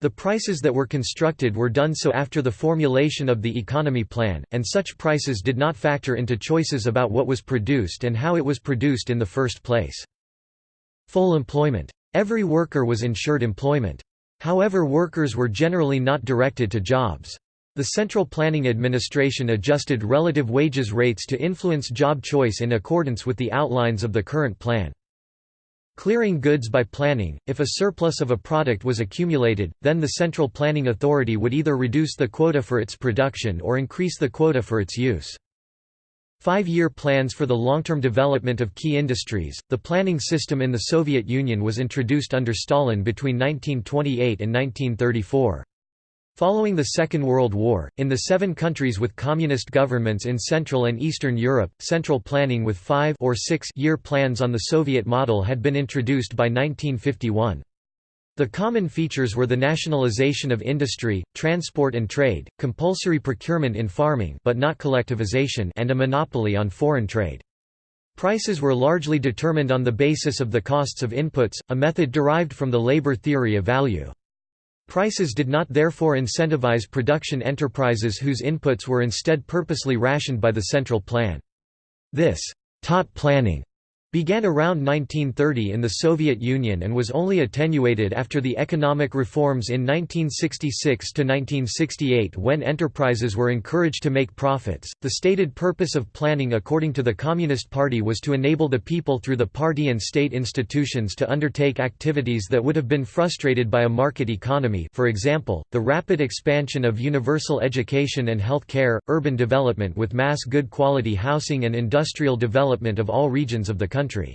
The prices that were constructed were done so after the formulation of the economy plan, and such prices did not factor into choices about what was produced and how it was produced in the first place. Full employment. Every worker was ensured employment. However workers were generally not directed to jobs. The Central Planning Administration adjusted relative wages rates to influence job choice in accordance with the outlines of the current plan. Clearing goods by planning, if a surplus of a product was accumulated, then the Central Planning Authority would either reduce the quota for its production or increase the quota for its use. Five-year plans for the long-term development of key industries. The planning system in the Soviet Union was introduced under Stalin between 1928 and 1934. Following the Second World War, in the seven countries with communist governments in Central and Eastern Europe, central planning with five or six-year plans on the Soviet model had been introduced by 1951. The common features were the nationalization of industry, transport and trade, compulsory procurement in farming but not collectivization and a monopoly on foreign trade. Prices were largely determined on the basis of the costs of inputs, a method derived from the labor theory of value. Prices did not therefore incentivize production enterprises whose inputs were instead purposely rationed by the central plan. This «taut planning» began around 1930 in the Soviet Union and was only attenuated after the economic reforms in 1966 to 1968 when enterprises were encouraged to make profits. The stated purpose of planning according to the Communist Party was to enable the people through the party and state institutions to undertake activities that would have been frustrated by a market economy for example, the rapid expansion of universal education and health care, urban development with mass good quality housing and industrial development of all regions of the country country.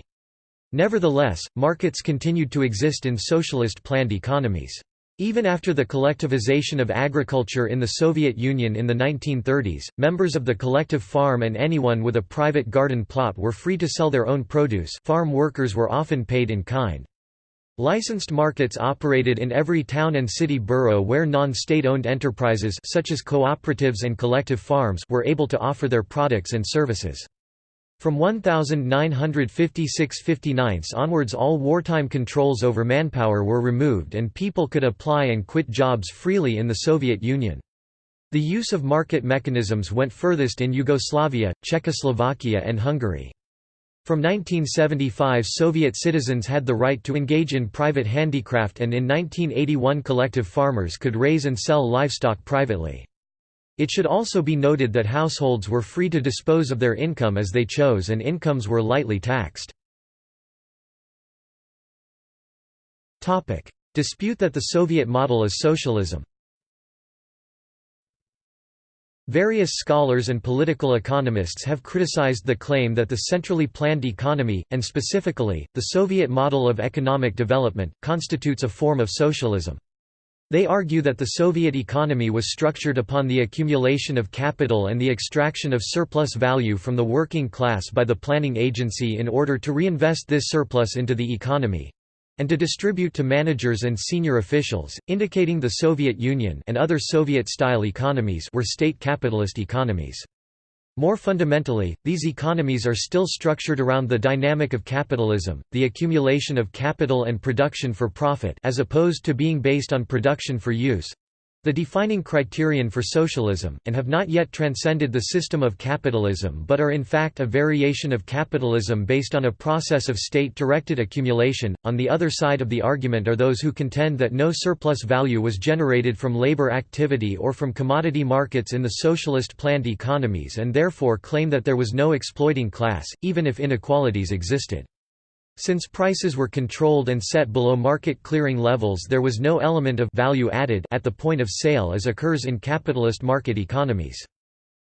Nevertheless, markets continued to exist in socialist planned economies. Even after the collectivization of agriculture in the Soviet Union in the 1930s, members of the collective farm and anyone with a private garden plot were free to sell their own produce farm workers were often paid in kind. Licensed markets operated in every town and city borough where non-state-owned enterprises such as cooperatives and collective farms were able to offer their products and services. From 1956–59 onwards all wartime controls over manpower were removed and people could apply and quit jobs freely in the Soviet Union. The use of market mechanisms went furthest in Yugoslavia, Czechoslovakia and Hungary. From 1975 Soviet citizens had the right to engage in private handicraft and in 1981 collective farmers could raise and sell livestock privately. It should also be noted that households were free to dispose of their income as they chose and incomes were lightly taxed. Dispute that the Soviet model is socialism Various scholars and political economists have criticized the claim that the centrally planned economy, and specifically, the Soviet model of economic development, constitutes a form of socialism. They argue that the Soviet economy was structured upon the accumulation of capital and the extraction of surplus value from the working class by the planning agency in order to reinvest this surplus into the economy and to distribute to managers and senior officials, indicating the Soviet Union and other Soviet-style economies were state capitalist economies. More fundamentally, these economies are still structured around the dynamic of capitalism, the accumulation of capital and production for profit as opposed to being based on production for use, the defining criterion for socialism, and have not yet transcended the system of capitalism but are in fact a variation of capitalism based on a process of state-directed accumulation. On the other side of the argument are those who contend that no surplus value was generated from labor activity or from commodity markets in the socialist planned economies and therefore claim that there was no exploiting class, even if inequalities existed. Since prices were controlled and set below market clearing levels there was no element of value added at the point of sale as occurs in capitalist market economies.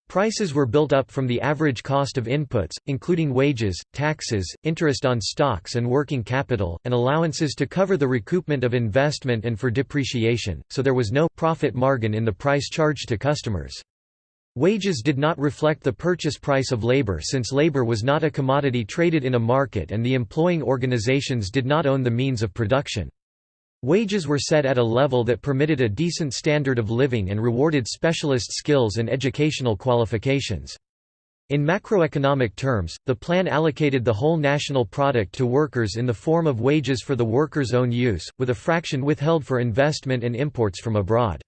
Prices were built up from the average cost of inputs, including wages, taxes, interest on stocks and working capital, and allowances to cover the recoupment of investment and for depreciation, so there was no profit margin in the price charged to customers. Wages did not reflect the purchase price of labor since labor was not a commodity traded in a market and the employing organizations did not own the means of production. Wages were set at a level that permitted a decent standard of living and rewarded specialist skills and educational qualifications. In macroeconomic terms, the plan allocated the whole national product to workers in the form of wages for the workers' own use, with a fraction withheld for investment and imports from abroad.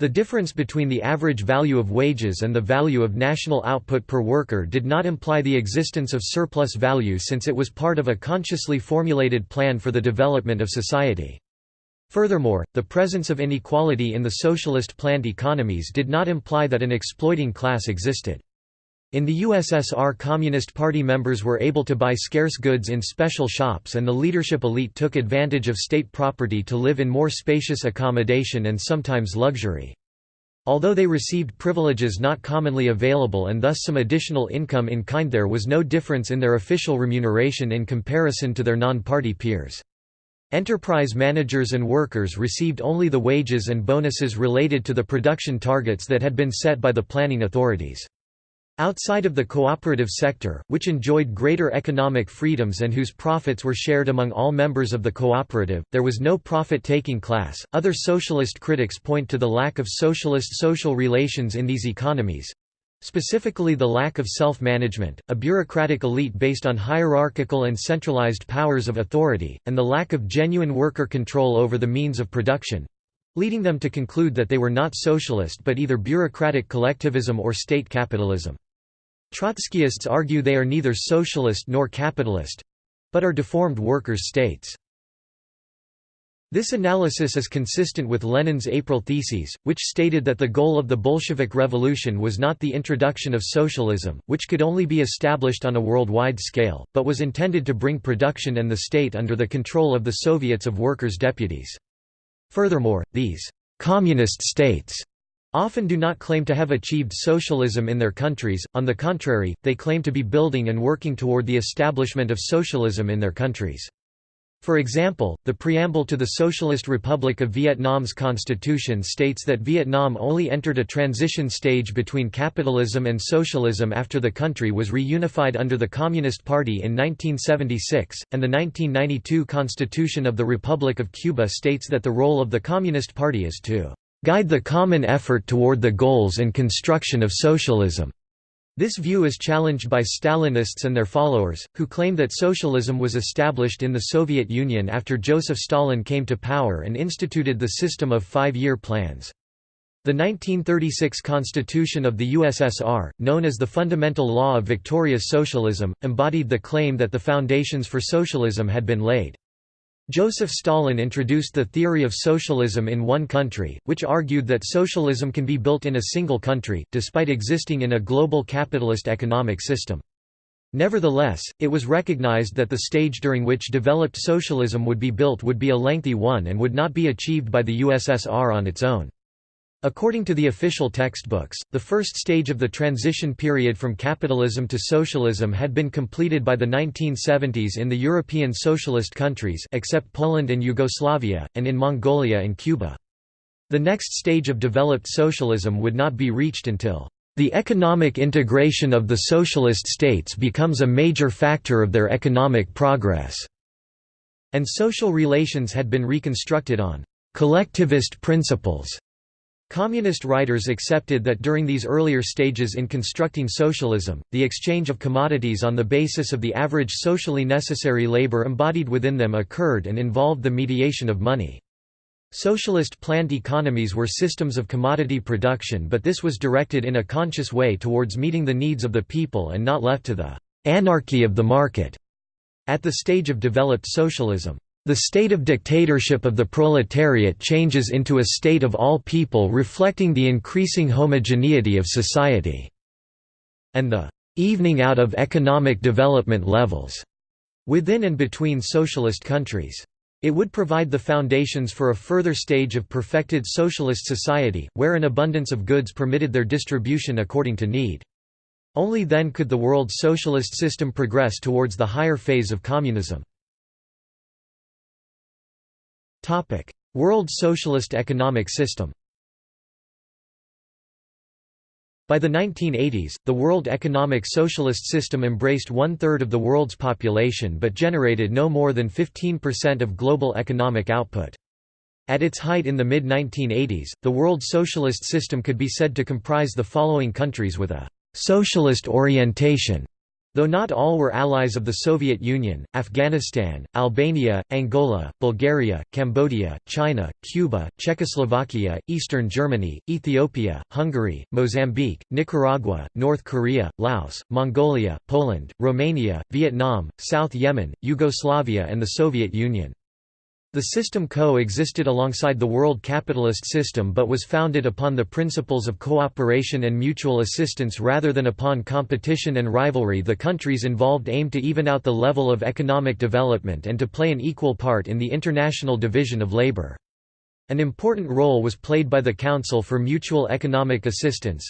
The difference between the average value of wages and the value of national output per worker did not imply the existence of surplus value since it was part of a consciously formulated plan for the development of society. Furthermore, the presence of inequality in the socialist planned economies did not imply that an exploiting class existed. In the USSR Communist Party members were able to buy scarce goods in special shops and the leadership elite took advantage of state property to live in more spacious accommodation and sometimes luxury. Although they received privileges not commonly available and thus some additional income in kind there was no difference in their official remuneration in comparison to their non-party peers. Enterprise managers and workers received only the wages and bonuses related to the production targets that had been set by the planning authorities. Outside of the cooperative sector, which enjoyed greater economic freedoms and whose profits were shared among all members of the cooperative, there was no profit-taking class. Other socialist critics point to the lack of socialist social relations in these economies, specifically the lack of self-management, a bureaucratic elite based on hierarchical and centralized powers of authority, and the lack of genuine worker control over the means of production, leading them to conclude that they were not socialist but either bureaucratic collectivism or state capitalism. Trotskyists argue they are neither socialist nor capitalist—but are deformed workers' states. This analysis is consistent with Lenin's April theses, which stated that the goal of the Bolshevik Revolution was not the introduction of socialism, which could only be established on a worldwide scale, but was intended to bring production and the state under the control of the Soviets of Workers' Deputies. Furthermore, these «communist states» often do not claim to have achieved socialism in their countries, on the contrary, they claim to be building and working toward the establishment of socialism in their countries. For example, the preamble to the Socialist Republic of Vietnam's constitution states that Vietnam only entered a transition stage between capitalism and socialism after the country was reunified under the Communist Party in 1976, and the 1992 Constitution of the Republic of Cuba states that the role of the Communist Party is to guide the common effort toward the goals and construction of socialism. This view is challenged by Stalinists and their followers, who claim that socialism was established in the Soviet Union after Joseph Stalin came to power and instituted the system of five-year plans. The 1936 Constitution of the USSR, known as the Fundamental Law of Victorious Socialism, embodied the claim that the foundations for socialism had been laid. Joseph Stalin introduced the theory of socialism in one country, which argued that socialism can be built in a single country, despite existing in a global capitalist economic system. Nevertheless, it was recognized that the stage during which developed socialism would be built would be a lengthy one and would not be achieved by the USSR on its own. According to the official textbooks, the first stage of the transition period from capitalism to socialism had been completed by the 1970s in the European socialist countries except Poland and Yugoslavia, and in Mongolia and Cuba. The next stage of developed socialism would not be reached until the economic integration of the socialist states becomes a major factor of their economic progress, and social relations had been reconstructed on collectivist principles. Communist writers accepted that during these earlier stages in constructing socialism, the exchange of commodities on the basis of the average socially necessary labor embodied within them occurred and involved the mediation of money. Socialist planned economies were systems of commodity production but this was directed in a conscious way towards meeting the needs of the people and not left to the «anarchy of the market» at the stage of developed socialism. The state of dictatorship of the proletariat changes into a state of all people reflecting the increasing homogeneity of society, and the evening out of economic development levels within and between socialist countries. It would provide the foundations for a further stage of perfected socialist society, where an abundance of goods permitted their distribution according to need. Only then could the world socialist system progress towards the higher phase of communism. World Socialist economic system By the 1980s, the World Economic Socialist system embraced one-third of the world's population but generated no more than 15% of global economic output. At its height in the mid-1980s, the World Socialist system could be said to comprise the following countries with a «socialist orientation» Though not all were allies of the Soviet Union, Afghanistan, Albania, Angola, Bulgaria, Cambodia, China, Cuba, Czechoslovakia, Eastern Germany, Ethiopia, Hungary, Mozambique, Nicaragua, North Korea, Laos, Mongolia, Poland, Romania, Vietnam, South Yemen, Yugoslavia and the Soviet Union. The system co-existed alongside the world capitalist system but was founded upon the principles of cooperation and mutual assistance rather than upon competition and rivalry the countries involved aimed to even out the level of economic development and to play an equal part in the international division of labor. An important role was played by the Council for Mutual Economic Assistance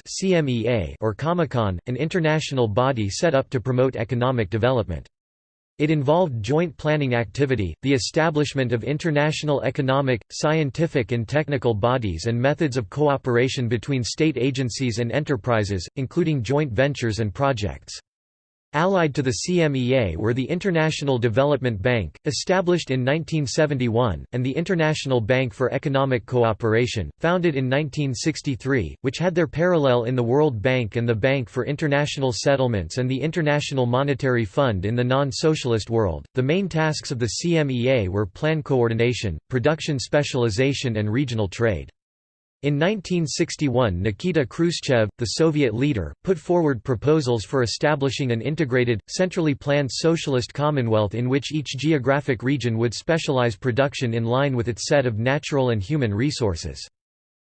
or Comecon, an international body set up to promote economic development. It involved joint planning activity, the establishment of international economic, scientific and technical bodies and methods of cooperation between state agencies and enterprises, including joint ventures and projects. Allied to the CMEA were the International Development Bank, established in 1971, and the International Bank for Economic Cooperation, founded in 1963, which had their parallel in the World Bank and the Bank for International Settlements and the International Monetary Fund in the non-socialist world. The main tasks of the CMEA were plan coordination, production specialization and regional trade. In 1961 Nikita Khrushchev, the Soviet leader, put forward proposals for establishing an integrated, centrally planned socialist commonwealth in which each geographic region would specialize production in line with its set of natural and human resources.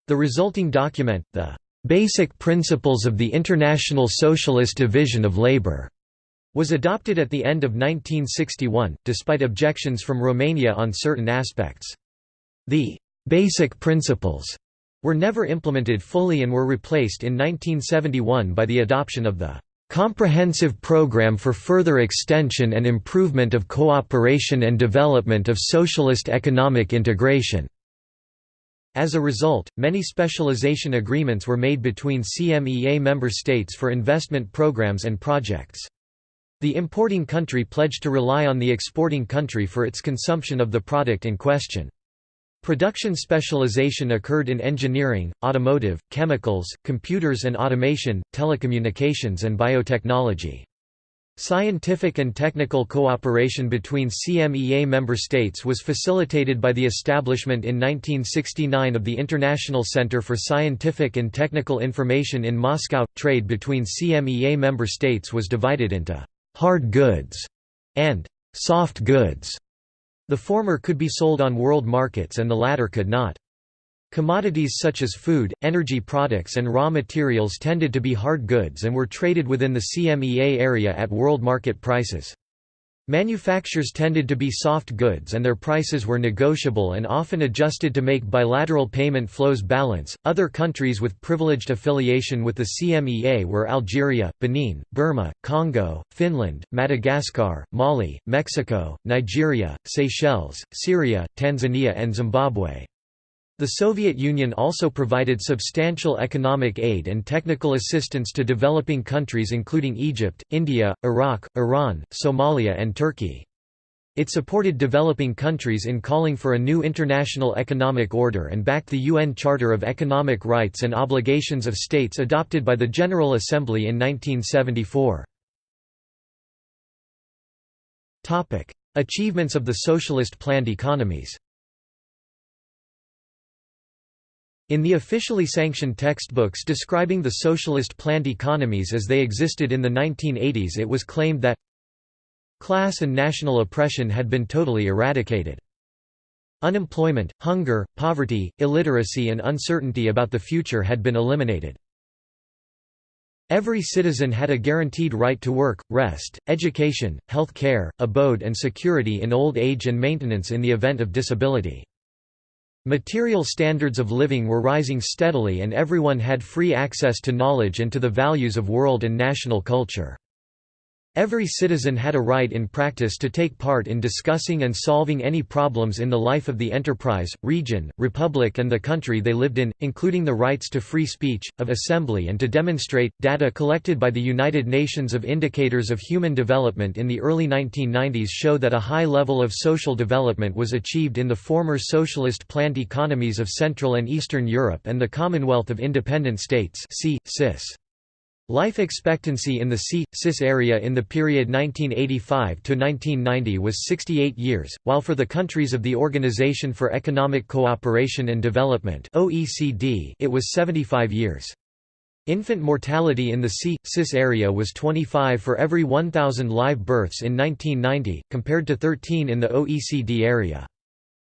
The resulting document, the "'Basic Principles of the International Socialist Division of Labour' was adopted at the end of 1961, despite objections from Romania on certain aspects. The "'Basic Principles' were never implemented fully and were replaced in 1971 by the adoption of the "...comprehensive program for further extension and improvement of cooperation and development of socialist economic integration." As a result, many specialization agreements were made between CMEA member states for investment programs and projects. The importing country pledged to rely on the exporting country for its consumption of the product in question. Production specialization occurred in engineering, automotive, chemicals, computers and automation, telecommunications and biotechnology. Scientific and technical cooperation between CMEA member states was facilitated by the establishment in 1969 of the International Center for Scientific and Technical Information in Moscow. Trade between CMEA member states was divided into hard goods and soft goods. The former could be sold on world markets and the latter could not. Commodities such as food, energy products and raw materials tended to be hard goods and were traded within the CMEA area at world market prices. Manufactures tended to be soft goods and their prices were negotiable and often adjusted to make bilateral payment flows balance. Other countries with privileged affiliation with the CMEA were Algeria, Benin, Burma, Congo, Finland, Madagascar, Mali, Mexico, Nigeria, Seychelles, Syria, Tanzania, and Zimbabwe. The Soviet Union also provided substantial economic aid and technical assistance to developing countries including Egypt, India, Iraq, Iran, Somalia and Turkey. It supported developing countries in calling for a new international economic order and backed the UN Charter of Economic Rights and Obligations of States adopted by the General Assembly in 1974. Achievements of the socialist planned economies In the officially sanctioned textbooks describing the socialist planned economies as they existed in the 1980s it was claimed that Class and national oppression had been totally eradicated. Unemployment, hunger, poverty, illiteracy and uncertainty about the future had been eliminated. Every citizen had a guaranteed right to work, rest, education, health care, abode and security in old age and maintenance in the event of disability. Material standards of living were rising steadily and everyone had free access to knowledge and to the values of world and national culture. Every citizen had a right in practice to take part in discussing and solving any problems in the life of the enterprise, region, republic and the country they lived in, including the rights to free speech, of assembly and to demonstrate. Data collected by the United Nations of Indicators of Human Development in the early 1990s show that a high level of social development was achieved in the former socialist planned economies of Central and Eastern Europe and the Commonwealth of Independent States CIS. Life expectancy in the C.CIS area in the period 1985–1990 was 68 years, while for the countries of the Organization for Economic Cooperation and Development it was 75 years. Infant mortality in the C.CIS area was 25 for every 1,000 live births in 1990, compared to 13 in the OECD area.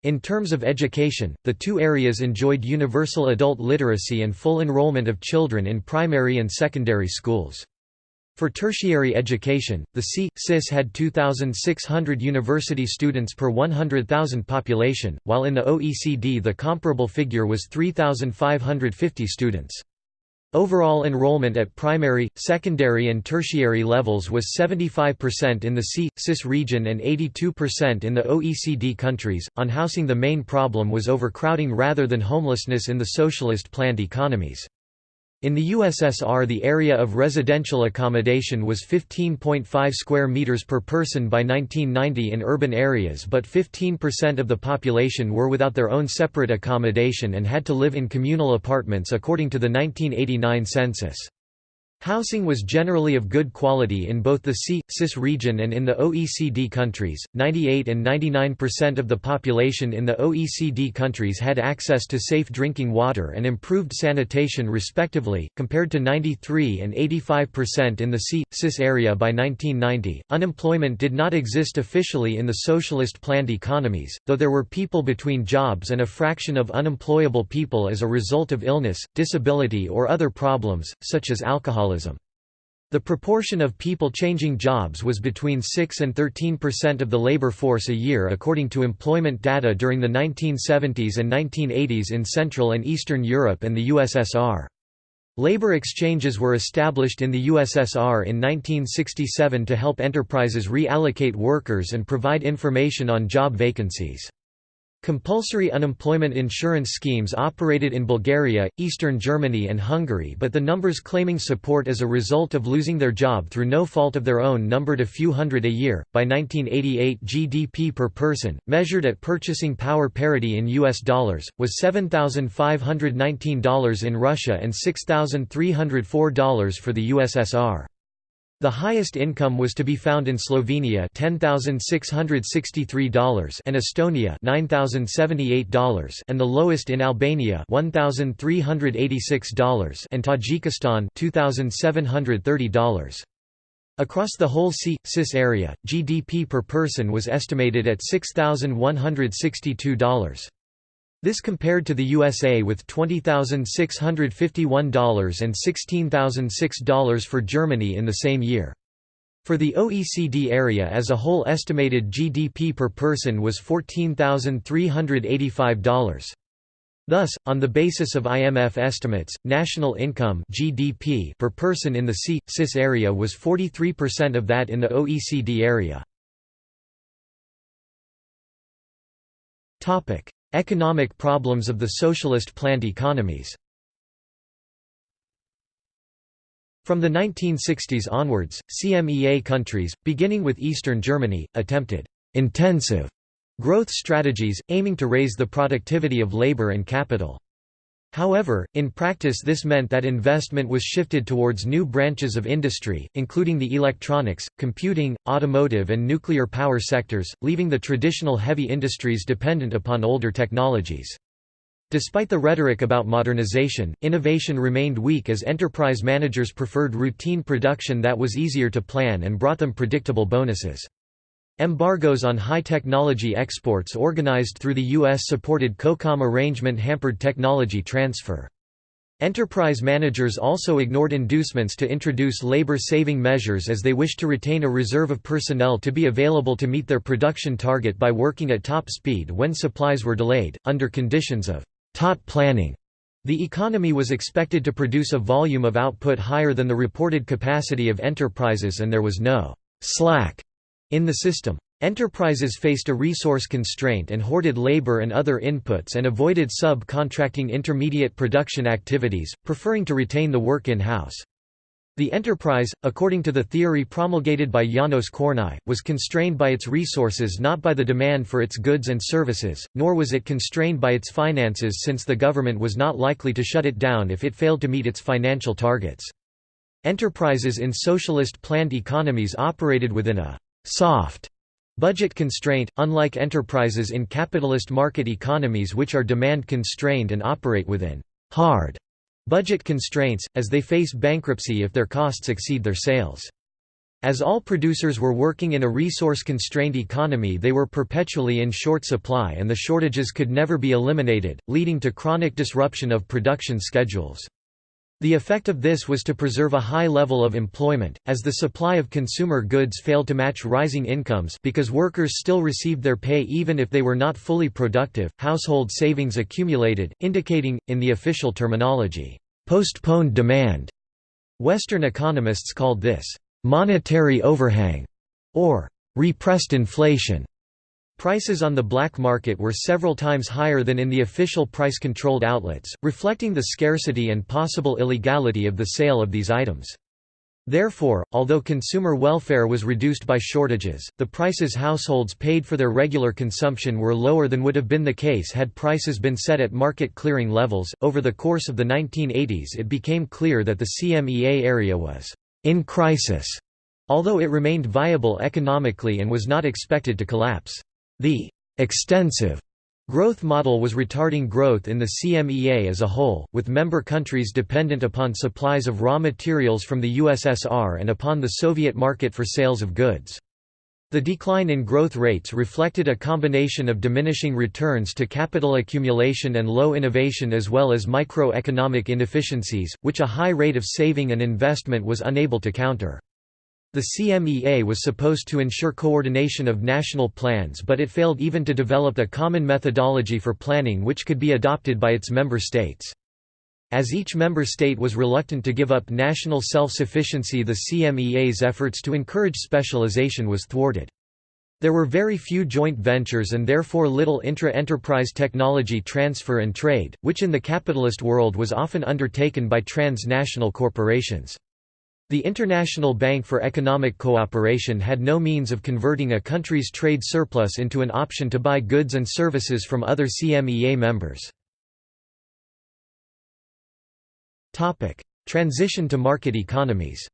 In terms of education, the two areas enjoyed universal adult literacy and full enrollment of children in primary and secondary schools. For tertiary education, the C.CIS had 2,600 university students per 100,000 population, while in the OECD the comparable figure was 3,550 students. Overall enrollment at primary, secondary and tertiary levels was 75% in the C.CIS region and 82% in the OECD countries. On housing the main problem was overcrowding rather than homelessness in the socialist planned economies. In the USSR the area of residential accommodation was 15.5 square meters per person by 1990 in urban areas but 15% of the population were without their own separate accommodation and had to live in communal apartments according to the 1989 census. Housing was generally of good quality in both the C.CIS region and in the OECD countries. 98 and 99% of the population in the OECD countries had access to safe drinking water and improved sanitation respectively, compared to 93 and 85% in the C.CIS area by 1990. Unemployment did not exist officially in the socialist planned economies, though there were people between jobs and a fraction of unemployable people as a result of illness, disability or other problems, such as alcoholism alcoholism. The proportion of people changing jobs was between 6 and 13 percent of the labor force a year according to employment data during the 1970s and 1980s in Central and Eastern Europe and the USSR. Labor exchanges were established in the USSR in 1967 to help enterprises reallocate workers and provide information on job vacancies. Compulsory unemployment insurance schemes operated in Bulgaria, eastern Germany and Hungary but the numbers claiming support as a result of losing their job through no fault of their own numbered a few hundred a year. By 1988 GDP per person, measured at purchasing power parity in US dollars, was $7,519 in Russia and $6,304 for the USSR. The highest income was to be found in Slovenia $10,663 and Estonia $9,078 and the lowest in Albania $1,386 and Tajikistan $2,730. Across the whole C.CIS area, GDP per person was estimated at $6,162. This compared to the USA with $20,651 and $16,006 for Germany in the same year. For the OECD area as a whole estimated GDP per person was $14,385. Thus, on the basis of IMF estimates, national income GDP per person in the C.CIS area was 43% of that in the OECD area. Economic problems of the socialist planned economies From the 1960s onwards, CMEA countries, beginning with Eastern Germany, attempted intensive growth strategies, aiming to raise the productivity of labor and capital. However, in practice this meant that investment was shifted towards new branches of industry, including the electronics, computing, automotive and nuclear power sectors, leaving the traditional heavy industries dependent upon older technologies. Despite the rhetoric about modernization, innovation remained weak as enterprise managers preferred routine production that was easier to plan and brought them predictable bonuses. Embargoes on high-technology exports organized through the U.S.-supported COCOM arrangement hampered technology transfer. Enterprise managers also ignored inducements to introduce labor-saving measures as they wished to retain a reserve of personnel to be available to meet their production target by working at top speed when supplies were delayed, under conditions of taut planning. The economy was expected to produce a volume of output higher than the reported capacity of enterprises and there was no slack in the system. Enterprises faced a resource constraint and hoarded labor and other inputs and avoided sub-contracting intermediate production activities, preferring to retain the work in-house. The enterprise, according to the theory promulgated by János Kornai, was constrained by its resources not by the demand for its goods and services, nor was it constrained by its finances since the government was not likely to shut it down if it failed to meet its financial targets. Enterprises in socialist planned economies operated within a «soft» budget constraint, unlike enterprises in capitalist market economies which are demand constrained and operate within «hard» budget constraints, as they face bankruptcy if their costs exceed their sales. As all producers were working in a resource-constrained economy they were perpetually in short supply and the shortages could never be eliminated, leading to chronic disruption of production schedules. The effect of this was to preserve a high level of employment, as the supply of consumer goods failed to match rising incomes because workers still received their pay even if they were not fully productive, household savings accumulated, indicating, in the official terminology, postponed demand. Western economists called this, monetary overhang, or repressed inflation. Prices on the black market were several times higher than in the official price-controlled outlets, reflecting the scarcity and possible illegality of the sale of these items. Therefore, although consumer welfare was reduced by shortages, the prices households paid for their regular consumption were lower than would have been the case had prices been set at market clearing levels. Over the course of the 1980s, it became clear that the CMEA area was in crisis, although it remained viable economically and was not expected to collapse. The extensive growth model was retarding growth in the CMEA as a whole, with member countries dependent upon supplies of raw materials from the USSR and upon the Soviet market for sales of goods. The decline in growth rates reflected a combination of diminishing returns to capital accumulation and low innovation as well as microeconomic inefficiencies, which a high rate of saving and investment was unable to counter. The CMEA was supposed to ensure coordination of national plans but it failed even to develop a common methodology for planning which could be adopted by its member states. As each member state was reluctant to give up national self-sufficiency the CMEA's efforts to encourage specialization was thwarted. There were very few joint ventures and therefore little intra-enterprise technology transfer and trade, which in the capitalist world was often undertaken by transnational corporations. The International Bank for Economic Cooperation had no means of converting a country's trade surplus into an option to buy goods and services from other CMEA members. Transition to market economies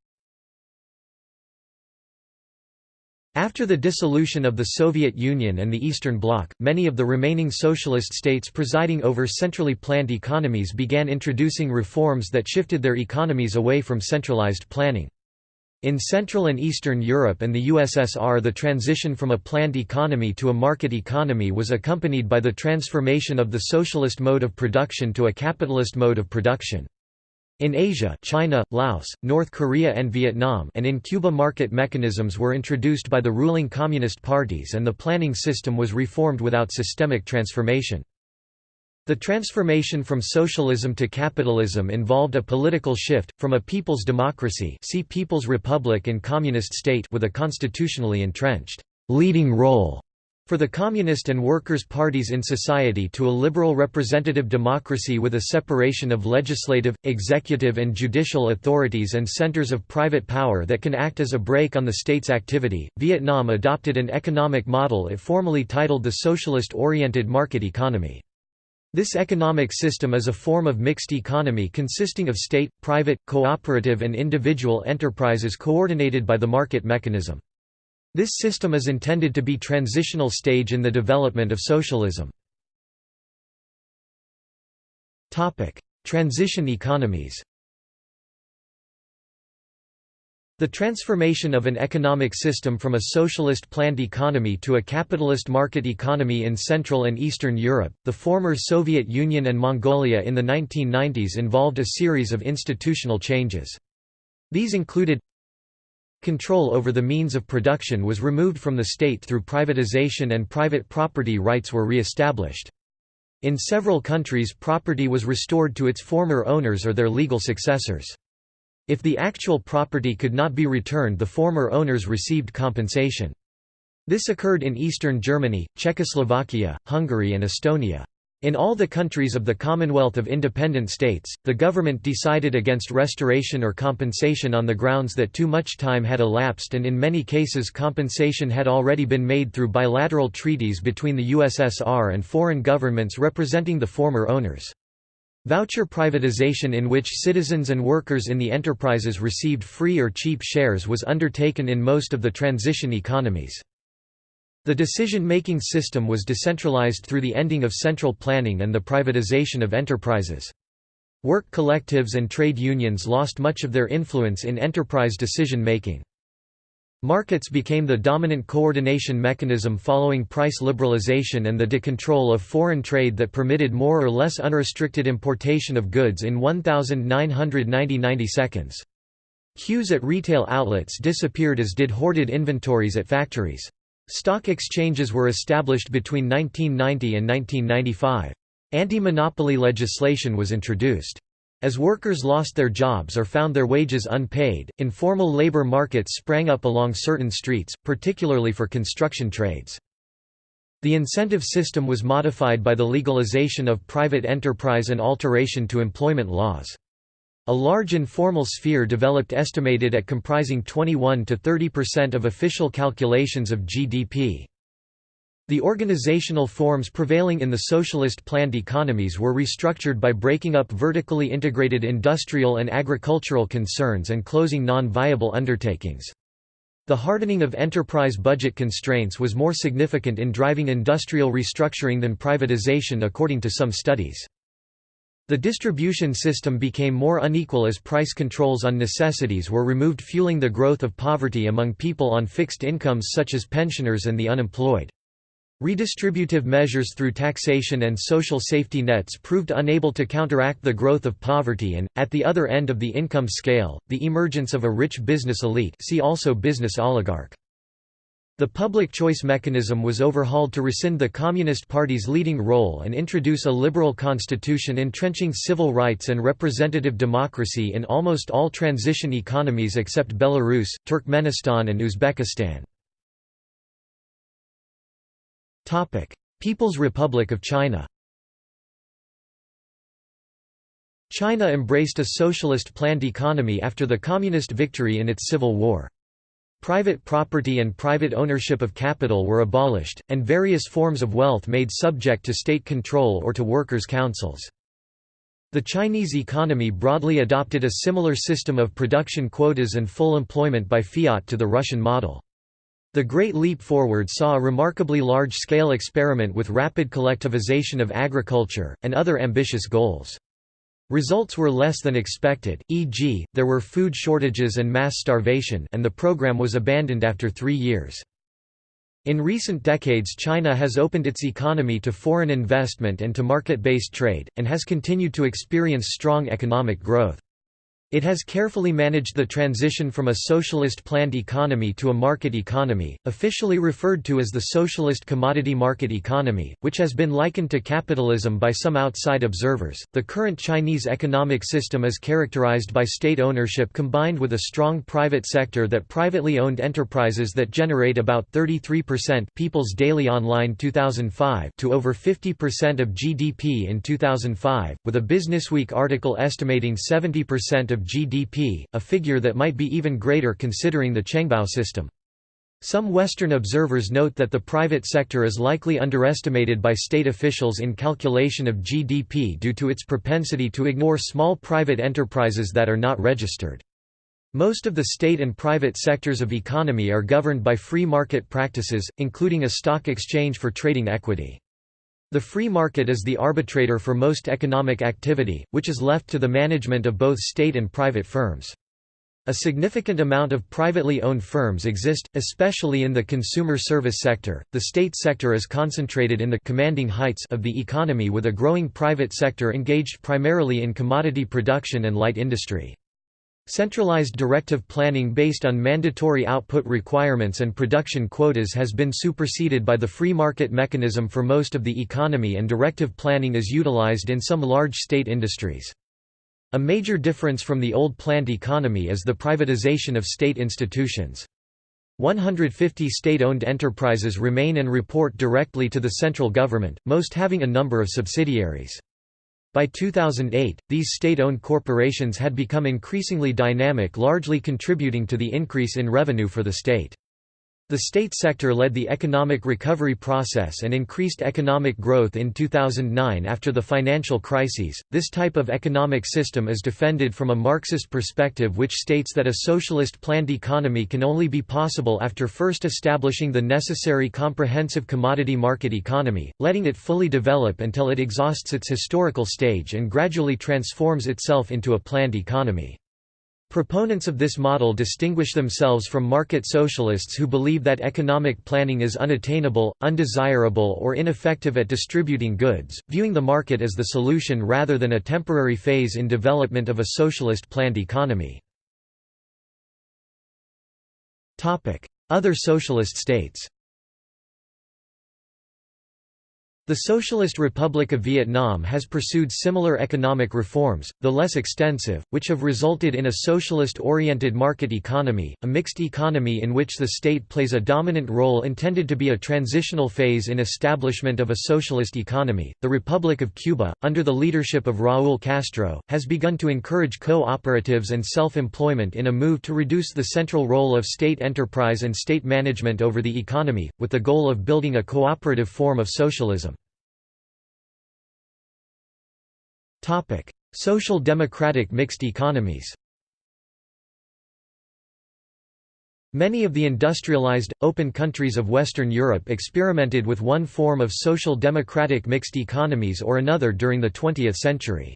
After the dissolution of the Soviet Union and the Eastern Bloc, many of the remaining socialist states presiding over centrally planned economies began introducing reforms that shifted their economies away from centralized planning. In Central and Eastern Europe and the USSR the transition from a planned economy to a market economy was accompanied by the transformation of the socialist mode of production to a capitalist mode of production. In Asia China, Laos, North Korea and Vietnam and in Cuba market mechanisms were introduced by the ruling communist parties and the planning system was reformed without systemic transformation. The transformation from socialism to capitalism involved a political shift, from a people's democracy see People's Republic and Communist State with a constitutionally entrenched leading role For the Communist and Workers' parties in society to a liberal representative democracy with a separation of legislative, executive and judicial authorities and centers of private power that can act as a brake on the state's activity, Vietnam adopted an economic model it formally titled the Socialist-Oriented Market Economy. This economic system is a form of mixed economy consisting of state, private, cooperative and individual enterprises coordinated by the market mechanism. This system is intended to be transitional stage in the development of socialism. Transition economies The transformation of an economic system from a socialist planned economy to a capitalist market economy in Central and Eastern Europe, the former Soviet Union and Mongolia in the 1990s involved a series of institutional changes. These included Control over the means of production was removed from the state through privatization and private property rights were re-established. In several countries property was restored to its former owners or their legal successors. If the actual property could not be returned the former owners received compensation. This occurred in eastern Germany, Czechoslovakia, Hungary and Estonia. In all the countries of the Commonwealth of Independent States, the government decided against restoration or compensation on the grounds that too much time had elapsed and in many cases compensation had already been made through bilateral treaties between the USSR and foreign governments representing the former owners. Voucher privatization in which citizens and workers in the enterprises received free or cheap shares was undertaken in most of the transition economies. The decision-making system was decentralized through the ending of central planning and the privatization of enterprises. Work collectives and trade unions lost much of their influence in enterprise decision-making. Markets became the dominant coordination mechanism following price liberalization and the decontrol of foreign trade that permitted more or less unrestricted importation of goods in 1990 seconds. Queues at retail outlets disappeared as did hoarded inventories at factories. Stock exchanges were established between 1990 and 1995. Anti-monopoly legislation was introduced. As workers lost their jobs or found their wages unpaid, informal labor markets sprang up along certain streets, particularly for construction trades. The incentive system was modified by the legalization of private enterprise and alteration to employment laws. A large informal sphere developed estimated at comprising 21 to 30% of official calculations of GDP. The organizational forms prevailing in the socialist planned economies were restructured by breaking up vertically integrated industrial and agricultural concerns and closing non-viable undertakings. The hardening of enterprise budget constraints was more significant in driving industrial restructuring than privatization according to some studies. The distribution system became more unequal as price controls on necessities were removed fueling the growth of poverty among people on fixed incomes such as pensioners and the unemployed. Redistributive measures through taxation and social safety nets proved unable to counteract the growth of poverty and, at the other end of the income scale, the emergence of a rich business elite see also business oligarch. The public choice mechanism was overhauled to rescind the Communist Party's leading role and introduce a liberal constitution entrenching civil rights and representative democracy in almost all transition economies except Belarus, Turkmenistan and Uzbekistan. People's Republic of China China embraced a socialist planned economy after the communist victory in its civil war. Private property and private ownership of capital were abolished, and various forms of wealth made subject to state control or to workers' councils. The Chinese economy broadly adopted a similar system of production quotas and full employment by fiat to the Russian model. The Great Leap Forward saw a remarkably large-scale experiment with rapid collectivization of agriculture, and other ambitious goals. Results were less than expected, e.g., there were food shortages and mass starvation and the program was abandoned after three years. In recent decades China has opened its economy to foreign investment and to market-based trade, and has continued to experience strong economic growth. It has carefully managed the transition from a socialist planned economy to a market economy, officially referred to as the socialist commodity market economy, which has been likened to capitalism by some outside observers. The current Chinese economic system is characterized by state ownership combined with a strong private sector that privately owned enterprises that generate about 33% People's Daily Online 2005 to over 50% of GDP in 2005, with a Businessweek article estimating 70% of GDP, a figure that might be even greater considering the Chengbao system. Some Western observers note that the private sector is likely underestimated by state officials in calculation of GDP due to its propensity to ignore small private enterprises that are not registered. Most of the state and private sectors of economy are governed by free market practices, including a stock exchange for trading equity. The free market is the arbitrator for most economic activity, which is left to the management of both state and private firms. A significant amount of privately owned firms exist, especially in the consumer service sector. The state sector is concentrated in the commanding heights of the economy with a growing private sector engaged primarily in commodity production and light industry. Centralized directive planning based on mandatory output requirements and production quotas has been superseded by the free market mechanism for most of the economy and directive planning is utilized in some large state industries. A major difference from the old planned economy is the privatization of state institutions. 150 state-owned enterprises remain and report directly to the central government, most having a number of subsidiaries. By 2008, these state-owned corporations had become increasingly dynamic largely contributing to the increase in revenue for the state. The state sector led the economic recovery process and increased economic growth in 2009 after the financial crises. This type of economic system is defended from a Marxist perspective which states that a socialist planned economy can only be possible after first establishing the necessary comprehensive commodity market economy, letting it fully develop until it exhausts its historical stage and gradually transforms itself into a planned economy. Proponents of this model distinguish themselves from market socialists who believe that economic planning is unattainable, undesirable or ineffective at distributing goods, viewing the market as the solution rather than a temporary phase in development of a socialist planned economy. Other socialist states the Socialist Republic of Vietnam has pursued similar economic reforms, though less extensive, which have resulted in a socialist-oriented market economy, a mixed economy in which the state plays a dominant role intended to be a transitional phase in establishment of a socialist economy. The Republic of Cuba, under the leadership of Raúl Castro, has begun to encourage cooperatives and self-employment in a move to reduce the central role of state enterprise and state management over the economy, with the goal of building a cooperative form of socialism. Social democratic mixed economies Many of the industrialized, open countries of Western Europe experimented with one form of social democratic mixed economies or another during the 20th century.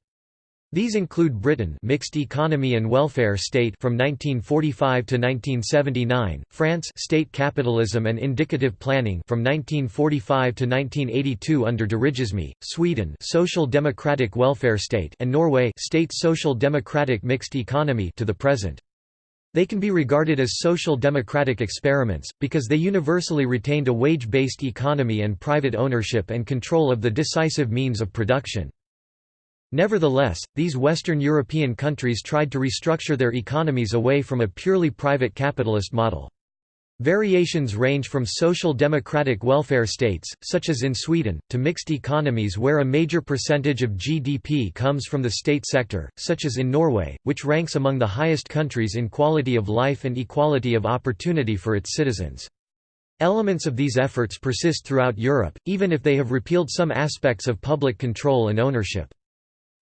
These include Britain mixed economy and welfare state from 1945 to 1979, France state capitalism and indicative planning from 1945 to 1982 under dirigisme, Sweden social democratic welfare state and Norway state social democratic mixed economy to the present. They can be regarded as social democratic experiments, because they universally retained a wage-based economy and private ownership and control of the decisive means of production. Nevertheless, these Western European countries tried to restructure their economies away from a purely private capitalist model. Variations range from social democratic welfare states, such as in Sweden, to mixed economies where a major percentage of GDP comes from the state sector, such as in Norway, which ranks among the highest countries in quality of life and equality of opportunity for its citizens. Elements of these efforts persist throughout Europe, even if they have repealed some aspects of public control and ownership.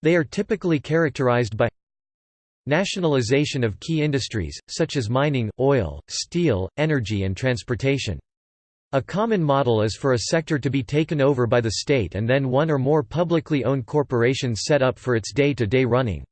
They are typically characterized by nationalization of key industries, such as mining, oil, steel, energy and transportation. A common model is for a sector to be taken over by the state and then one or more publicly owned corporations set up for its day-to-day -day running.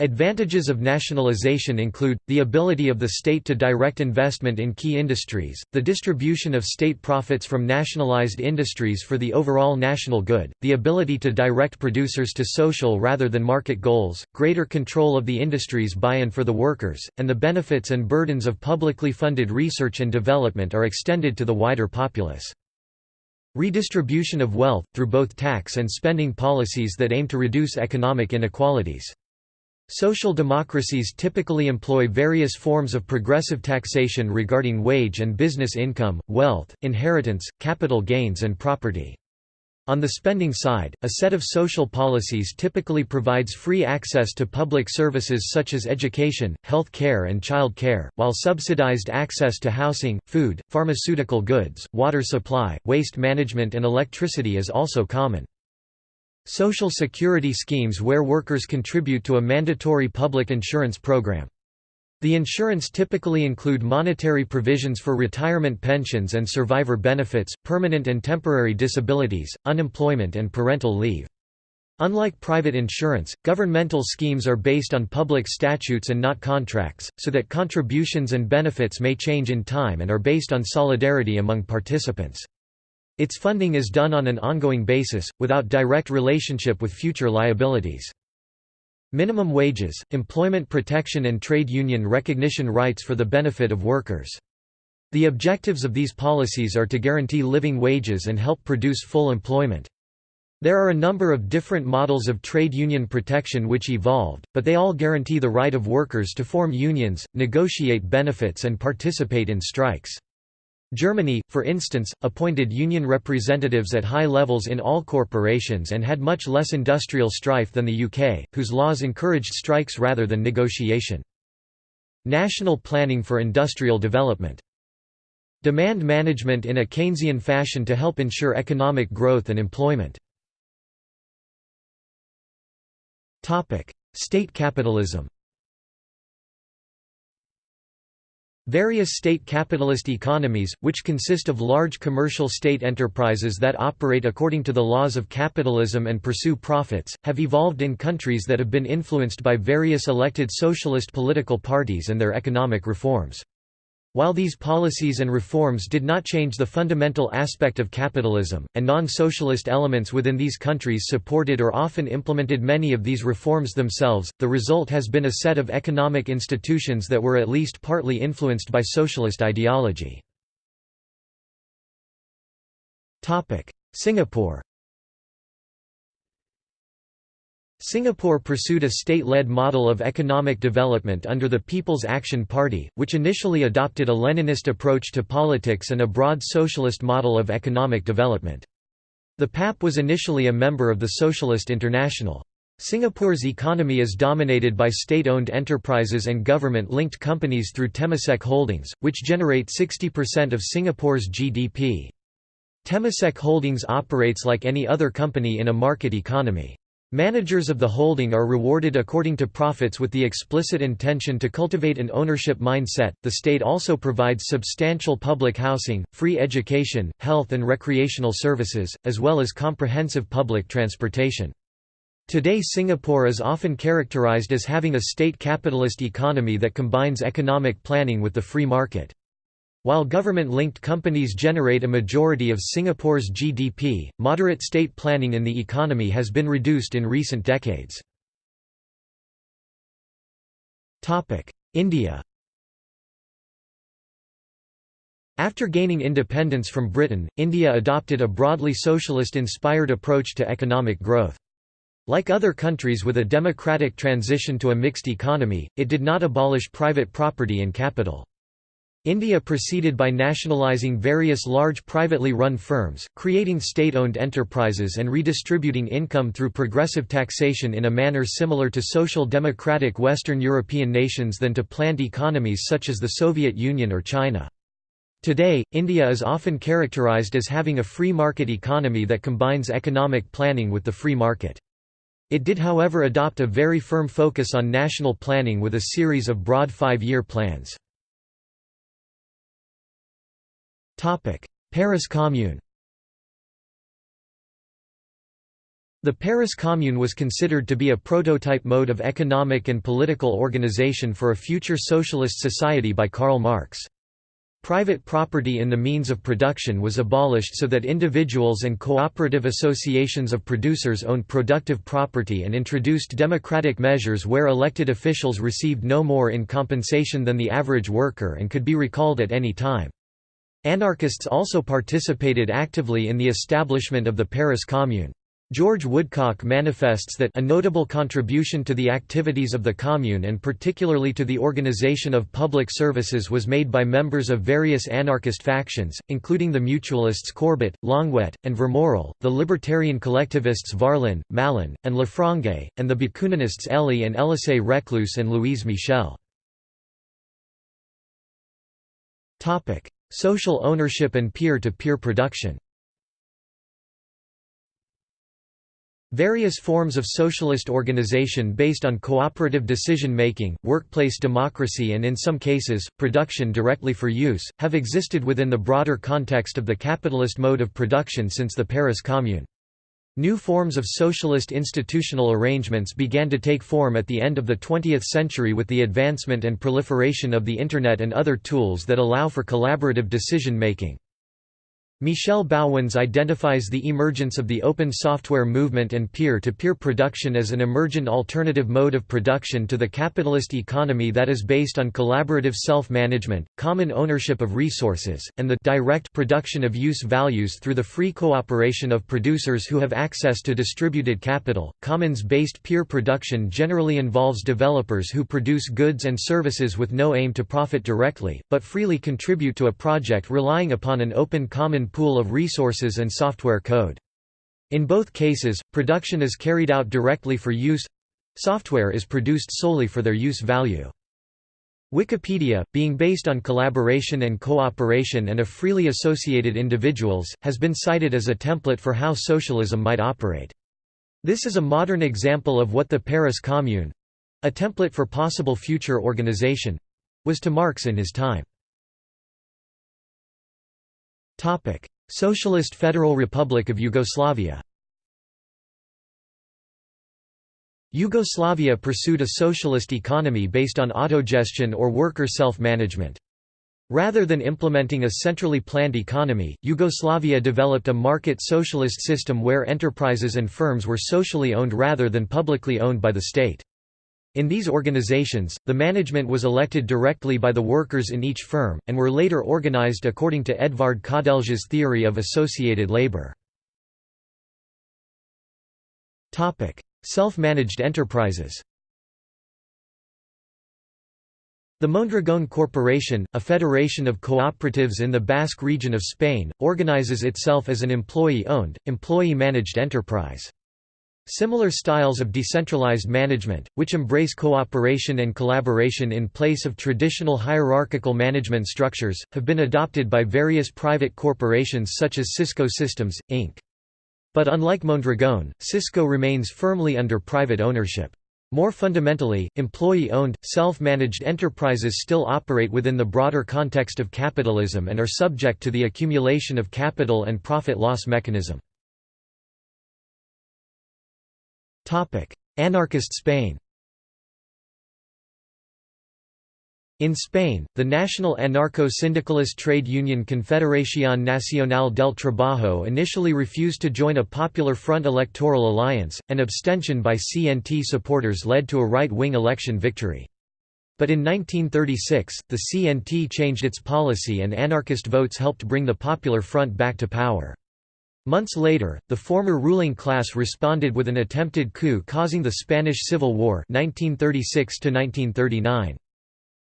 Advantages of nationalization include, the ability of the state to direct investment in key industries, the distribution of state profits from nationalized industries for the overall national good, the ability to direct producers to social rather than market goals, greater control of the industries by and for the workers, and the benefits and burdens of publicly funded research and development are extended to the wider populace. Redistribution of wealth, through both tax and spending policies that aim to reduce economic inequalities. Social democracies typically employ various forms of progressive taxation regarding wage and business income, wealth, inheritance, capital gains and property. On the spending side, a set of social policies typically provides free access to public services such as education, health care and child care, while subsidized access to housing, food, pharmaceutical goods, water supply, waste management and electricity is also common. Social security schemes where workers contribute to a mandatory public insurance program. The insurance typically include monetary provisions for retirement pensions and survivor benefits, permanent and temporary disabilities, unemployment and parental leave. Unlike private insurance, governmental schemes are based on public statutes and not contracts, so that contributions and benefits may change in time and are based on solidarity among participants. Its funding is done on an ongoing basis, without direct relationship with future liabilities. Minimum wages, employment protection and trade union recognition rights for the benefit of workers. The objectives of these policies are to guarantee living wages and help produce full employment. There are a number of different models of trade union protection which evolved, but they all guarantee the right of workers to form unions, negotiate benefits and participate in strikes. Germany, for instance, appointed union representatives at high levels in all corporations and had much less industrial strife than the UK, whose laws encouraged strikes rather than negotiation. National planning for industrial development. Demand management in a Keynesian fashion to help ensure economic growth and employment. State capitalism Various state capitalist economies, which consist of large commercial state enterprises that operate according to the laws of capitalism and pursue profits, have evolved in countries that have been influenced by various elected socialist political parties and their economic reforms. While these policies and reforms did not change the fundamental aspect of capitalism, and non-socialist elements within these countries supported or often implemented many of these reforms themselves, the result has been a set of economic institutions that were at least partly influenced by socialist ideology. Singapore Singapore pursued a state-led model of economic development under the People's Action Party, which initially adopted a Leninist approach to politics and a broad socialist model of economic development. The PAP was initially a member of the Socialist International. Singapore's economy is dominated by state-owned enterprises and government-linked companies through Temasek Holdings, which generate 60% of Singapore's GDP. Temasek Holdings operates like any other company in a market economy. Managers of the holding are rewarded according to profits with the explicit intention to cultivate an ownership mindset. The state also provides substantial public housing, free education, health and recreational services, as well as comprehensive public transportation. Today Singapore is often characterized as having a state capitalist economy that combines economic planning with the free market. While government-linked companies generate a majority of Singapore's GDP, moderate state planning in the economy has been reduced in recent decades. India After gaining independence from Britain, India adopted a broadly socialist-inspired approach to economic growth. Like other countries with a democratic transition to a mixed economy, it did not abolish private property and capital. India proceeded by nationalising various large privately run firms, creating state-owned enterprises and redistributing income through progressive taxation in a manner similar to social democratic Western European nations than to planned economies such as the Soviet Union or China. Today, India is often characterized as having a free market economy that combines economic planning with the free market. It did however adopt a very firm focus on national planning with a series of broad five-year plans. Paris Commune The Paris Commune was considered to be a prototype mode of economic and political organization for a future socialist society by Karl Marx. Private property in the means of production was abolished so that individuals and cooperative associations of producers owned productive property and introduced democratic measures where elected officials received no more in compensation than the average worker and could be recalled at any time. Anarchists also participated actively in the establishment of the Paris Commune. George Woodcock manifests that a notable contribution to the activities of the Commune and particularly to the organization of public services was made by members of various anarchist factions, including the mutualists Courbet, Longuet, and Vermorel, the libertarian collectivists Varlin, Malon, and Lefrançais, and the Bakuninists Elie and Elisée Reclus and Louise Michel. Social ownership and peer-to-peer -peer production Various forms of socialist organization based on cooperative decision-making, workplace democracy and in some cases, production directly for use, have existed within the broader context of the capitalist mode of production since the Paris Commune. New forms of socialist institutional arrangements began to take form at the end of the 20th century with the advancement and proliferation of the Internet and other tools that allow for collaborative decision-making. Michel Bauwens identifies the emergence of the open software movement and peer-to-peer -peer production as an emergent alternative mode of production to the capitalist economy that is based on collaborative self-management, common ownership of resources, and the direct production of use values through the free cooperation of producers who have access to distributed capital. Commons-based peer production generally involves developers who produce goods and services with no aim to profit directly, but freely contribute to a project relying upon an open common pool of resources and software code. In both cases, production is carried out directly for use software is produced solely for their use value. Wikipedia, being based on collaboration and cooperation and of freely associated individuals, has been cited as a template for how socialism might operate. This is a modern example of what the Paris Commune—a template for possible future organization—was to Marx in his time. Socialist Federal Republic of Yugoslavia Yugoslavia pursued a socialist economy based on autogestion or worker self-management. Rather than implementing a centrally planned economy, Yugoslavia developed a market socialist system where enterprises and firms were socially owned rather than publicly owned by the state. In these organizations, the management was elected directly by the workers in each firm, and were later organized according to Edvard Kardelj's theory of associated labor. Self-managed enterprises The Mondragon Corporation, a federation of cooperatives in the Basque region of Spain, organizes itself as an employee-owned, employee-managed enterprise. Similar styles of decentralized management, which embrace cooperation and collaboration in place of traditional hierarchical management structures, have been adopted by various private corporations such as Cisco Systems, Inc. But unlike Mondragon, Cisco remains firmly under private ownership. More fundamentally, employee-owned, self-managed enterprises still operate within the broader context of capitalism and are subject to the accumulation of capital and profit-loss mechanism. Anarchist Spain In Spain, the national anarcho-syndicalist trade union Confederación Nacional del Trabajo initially refused to join a Popular Front electoral alliance, and abstention by CNT supporters led to a right-wing election victory. But in 1936, the CNT changed its policy and anarchist votes helped bring the Popular Front back to power. Months later, the former ruling class responded with an attempted coup causing the Spanish Civil War 1936 -1939.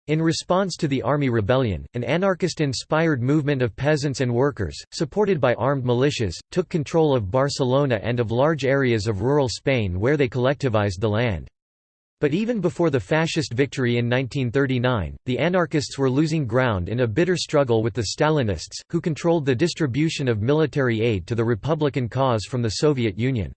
In response to the army rebellion, an anarchist-inspired movement of peasants and workers, supported by armed militias, took control of Barcelona and of large areas of rural Spain where they collectivized the land. But even before the fascist victory in 1939, the anarchists were losing ground in a bitter struggle with the Stalinists, who controlled the distribution of military aid to the Republican cause from the Soviet Union.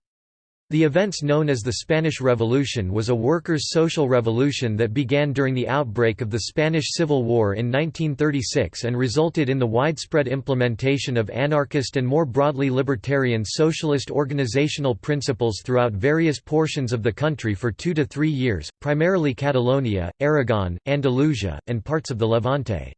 The events known as the Spanish Revolution was a workers' social revolution that began during the outbreak of the Spanish Civil War in 1936 and resulted in the widespread implementation of anarchist and more broadly libertarian socialist organizational principles throughout various portions of the country for two to three years, primarily Catalonia, Aragon, Andalusia, and parts of the Levante.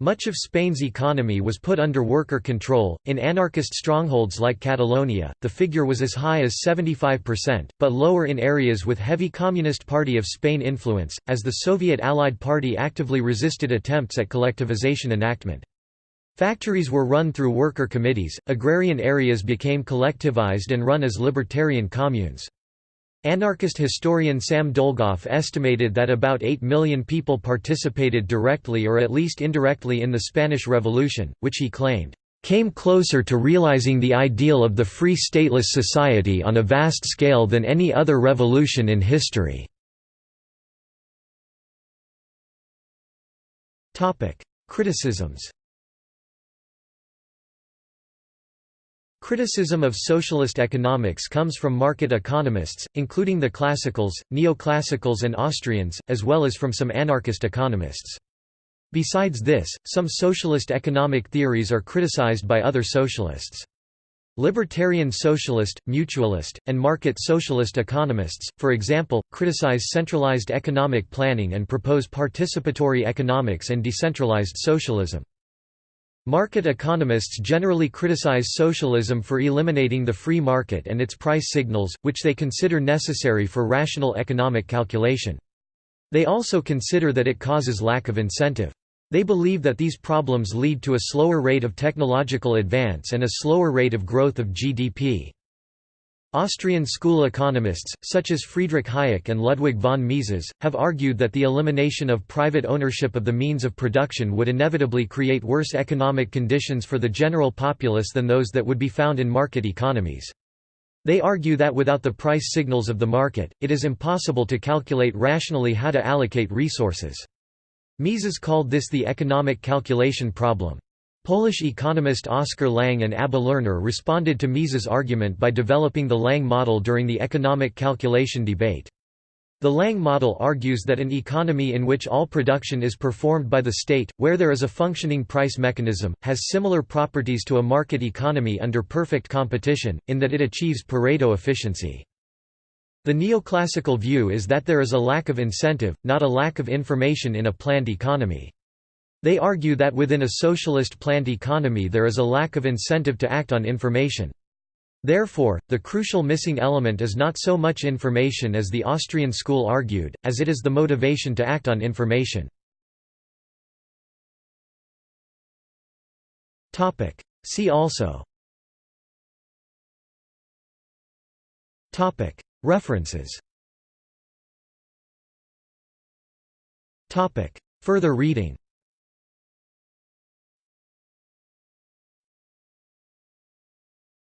Much of Spain's economy was put under worker control. In anarchist strongholds like Catalonia, the figure was as high as 75%, but lower in areas with heavy Communist Party of Spain influence, as the Soviet Allied Party actively resisted attempts at collectivization enactment. Factories were run through worker committees, agrarian areas became collectivized and run as libertarian communes. Anarchist historian Sam Dolgoff estimated that about 8 million people participated directly or at least indirectly in the Spanish Revolution, which he claimed, "...came closer to realizing the ideal of the free stateless society on a vast scale than any other revolution in history." Criticisms Criticism of socialist economics comes from market economists, including the classicals, neoclassicals and Austrians, as well as from some anarchist economists. Besides this, some socialist economic theories are criticized by other socialists. Libertarian socialist, mutualist, and market socialist economists, for example, criticize centralized economic planning and propose participatory economics and decentralized socialism. Market economists generally criticize socialism for eliminating the free market and its price signals, which they consider necessary for rational economic calculation. They also consider that it causes lack of incentive. They believe that these problems lead to a slower rate of technological advance and a slower rate of growth of GDP. Austrian school economists, such as Friedrich Hayek and Ludwig von Mises, have argued that the elimination of private ownership of the means of production would inevitably create worse economic conditions for the general populace than those that would be found in market economies. They argue that without the price signals of the market, it is impossible to calculate rationally how to allocate resources. Mises called this the economic calculation problem. Polish economist Oskar Lange and Abba Lerner responded to Mises' argument by developing the Lange model during the economic calculation debate. The Lange model argues that an economy in which all production is performed by the state, where there is a functioning price mechanism, has similar properties to a market economy under perfect competition, in that it achieves Pareto efficiency. The neoclassical view is that there is a lack of incentive, not a lack of information in a planned economy. They argue that within a socialist planned economy there is a lack of incentive to act on information. Therefore, the crucial missing element is not so much information as the Austrian school argued, as it is the motivation to act on information. See also. References. Further reading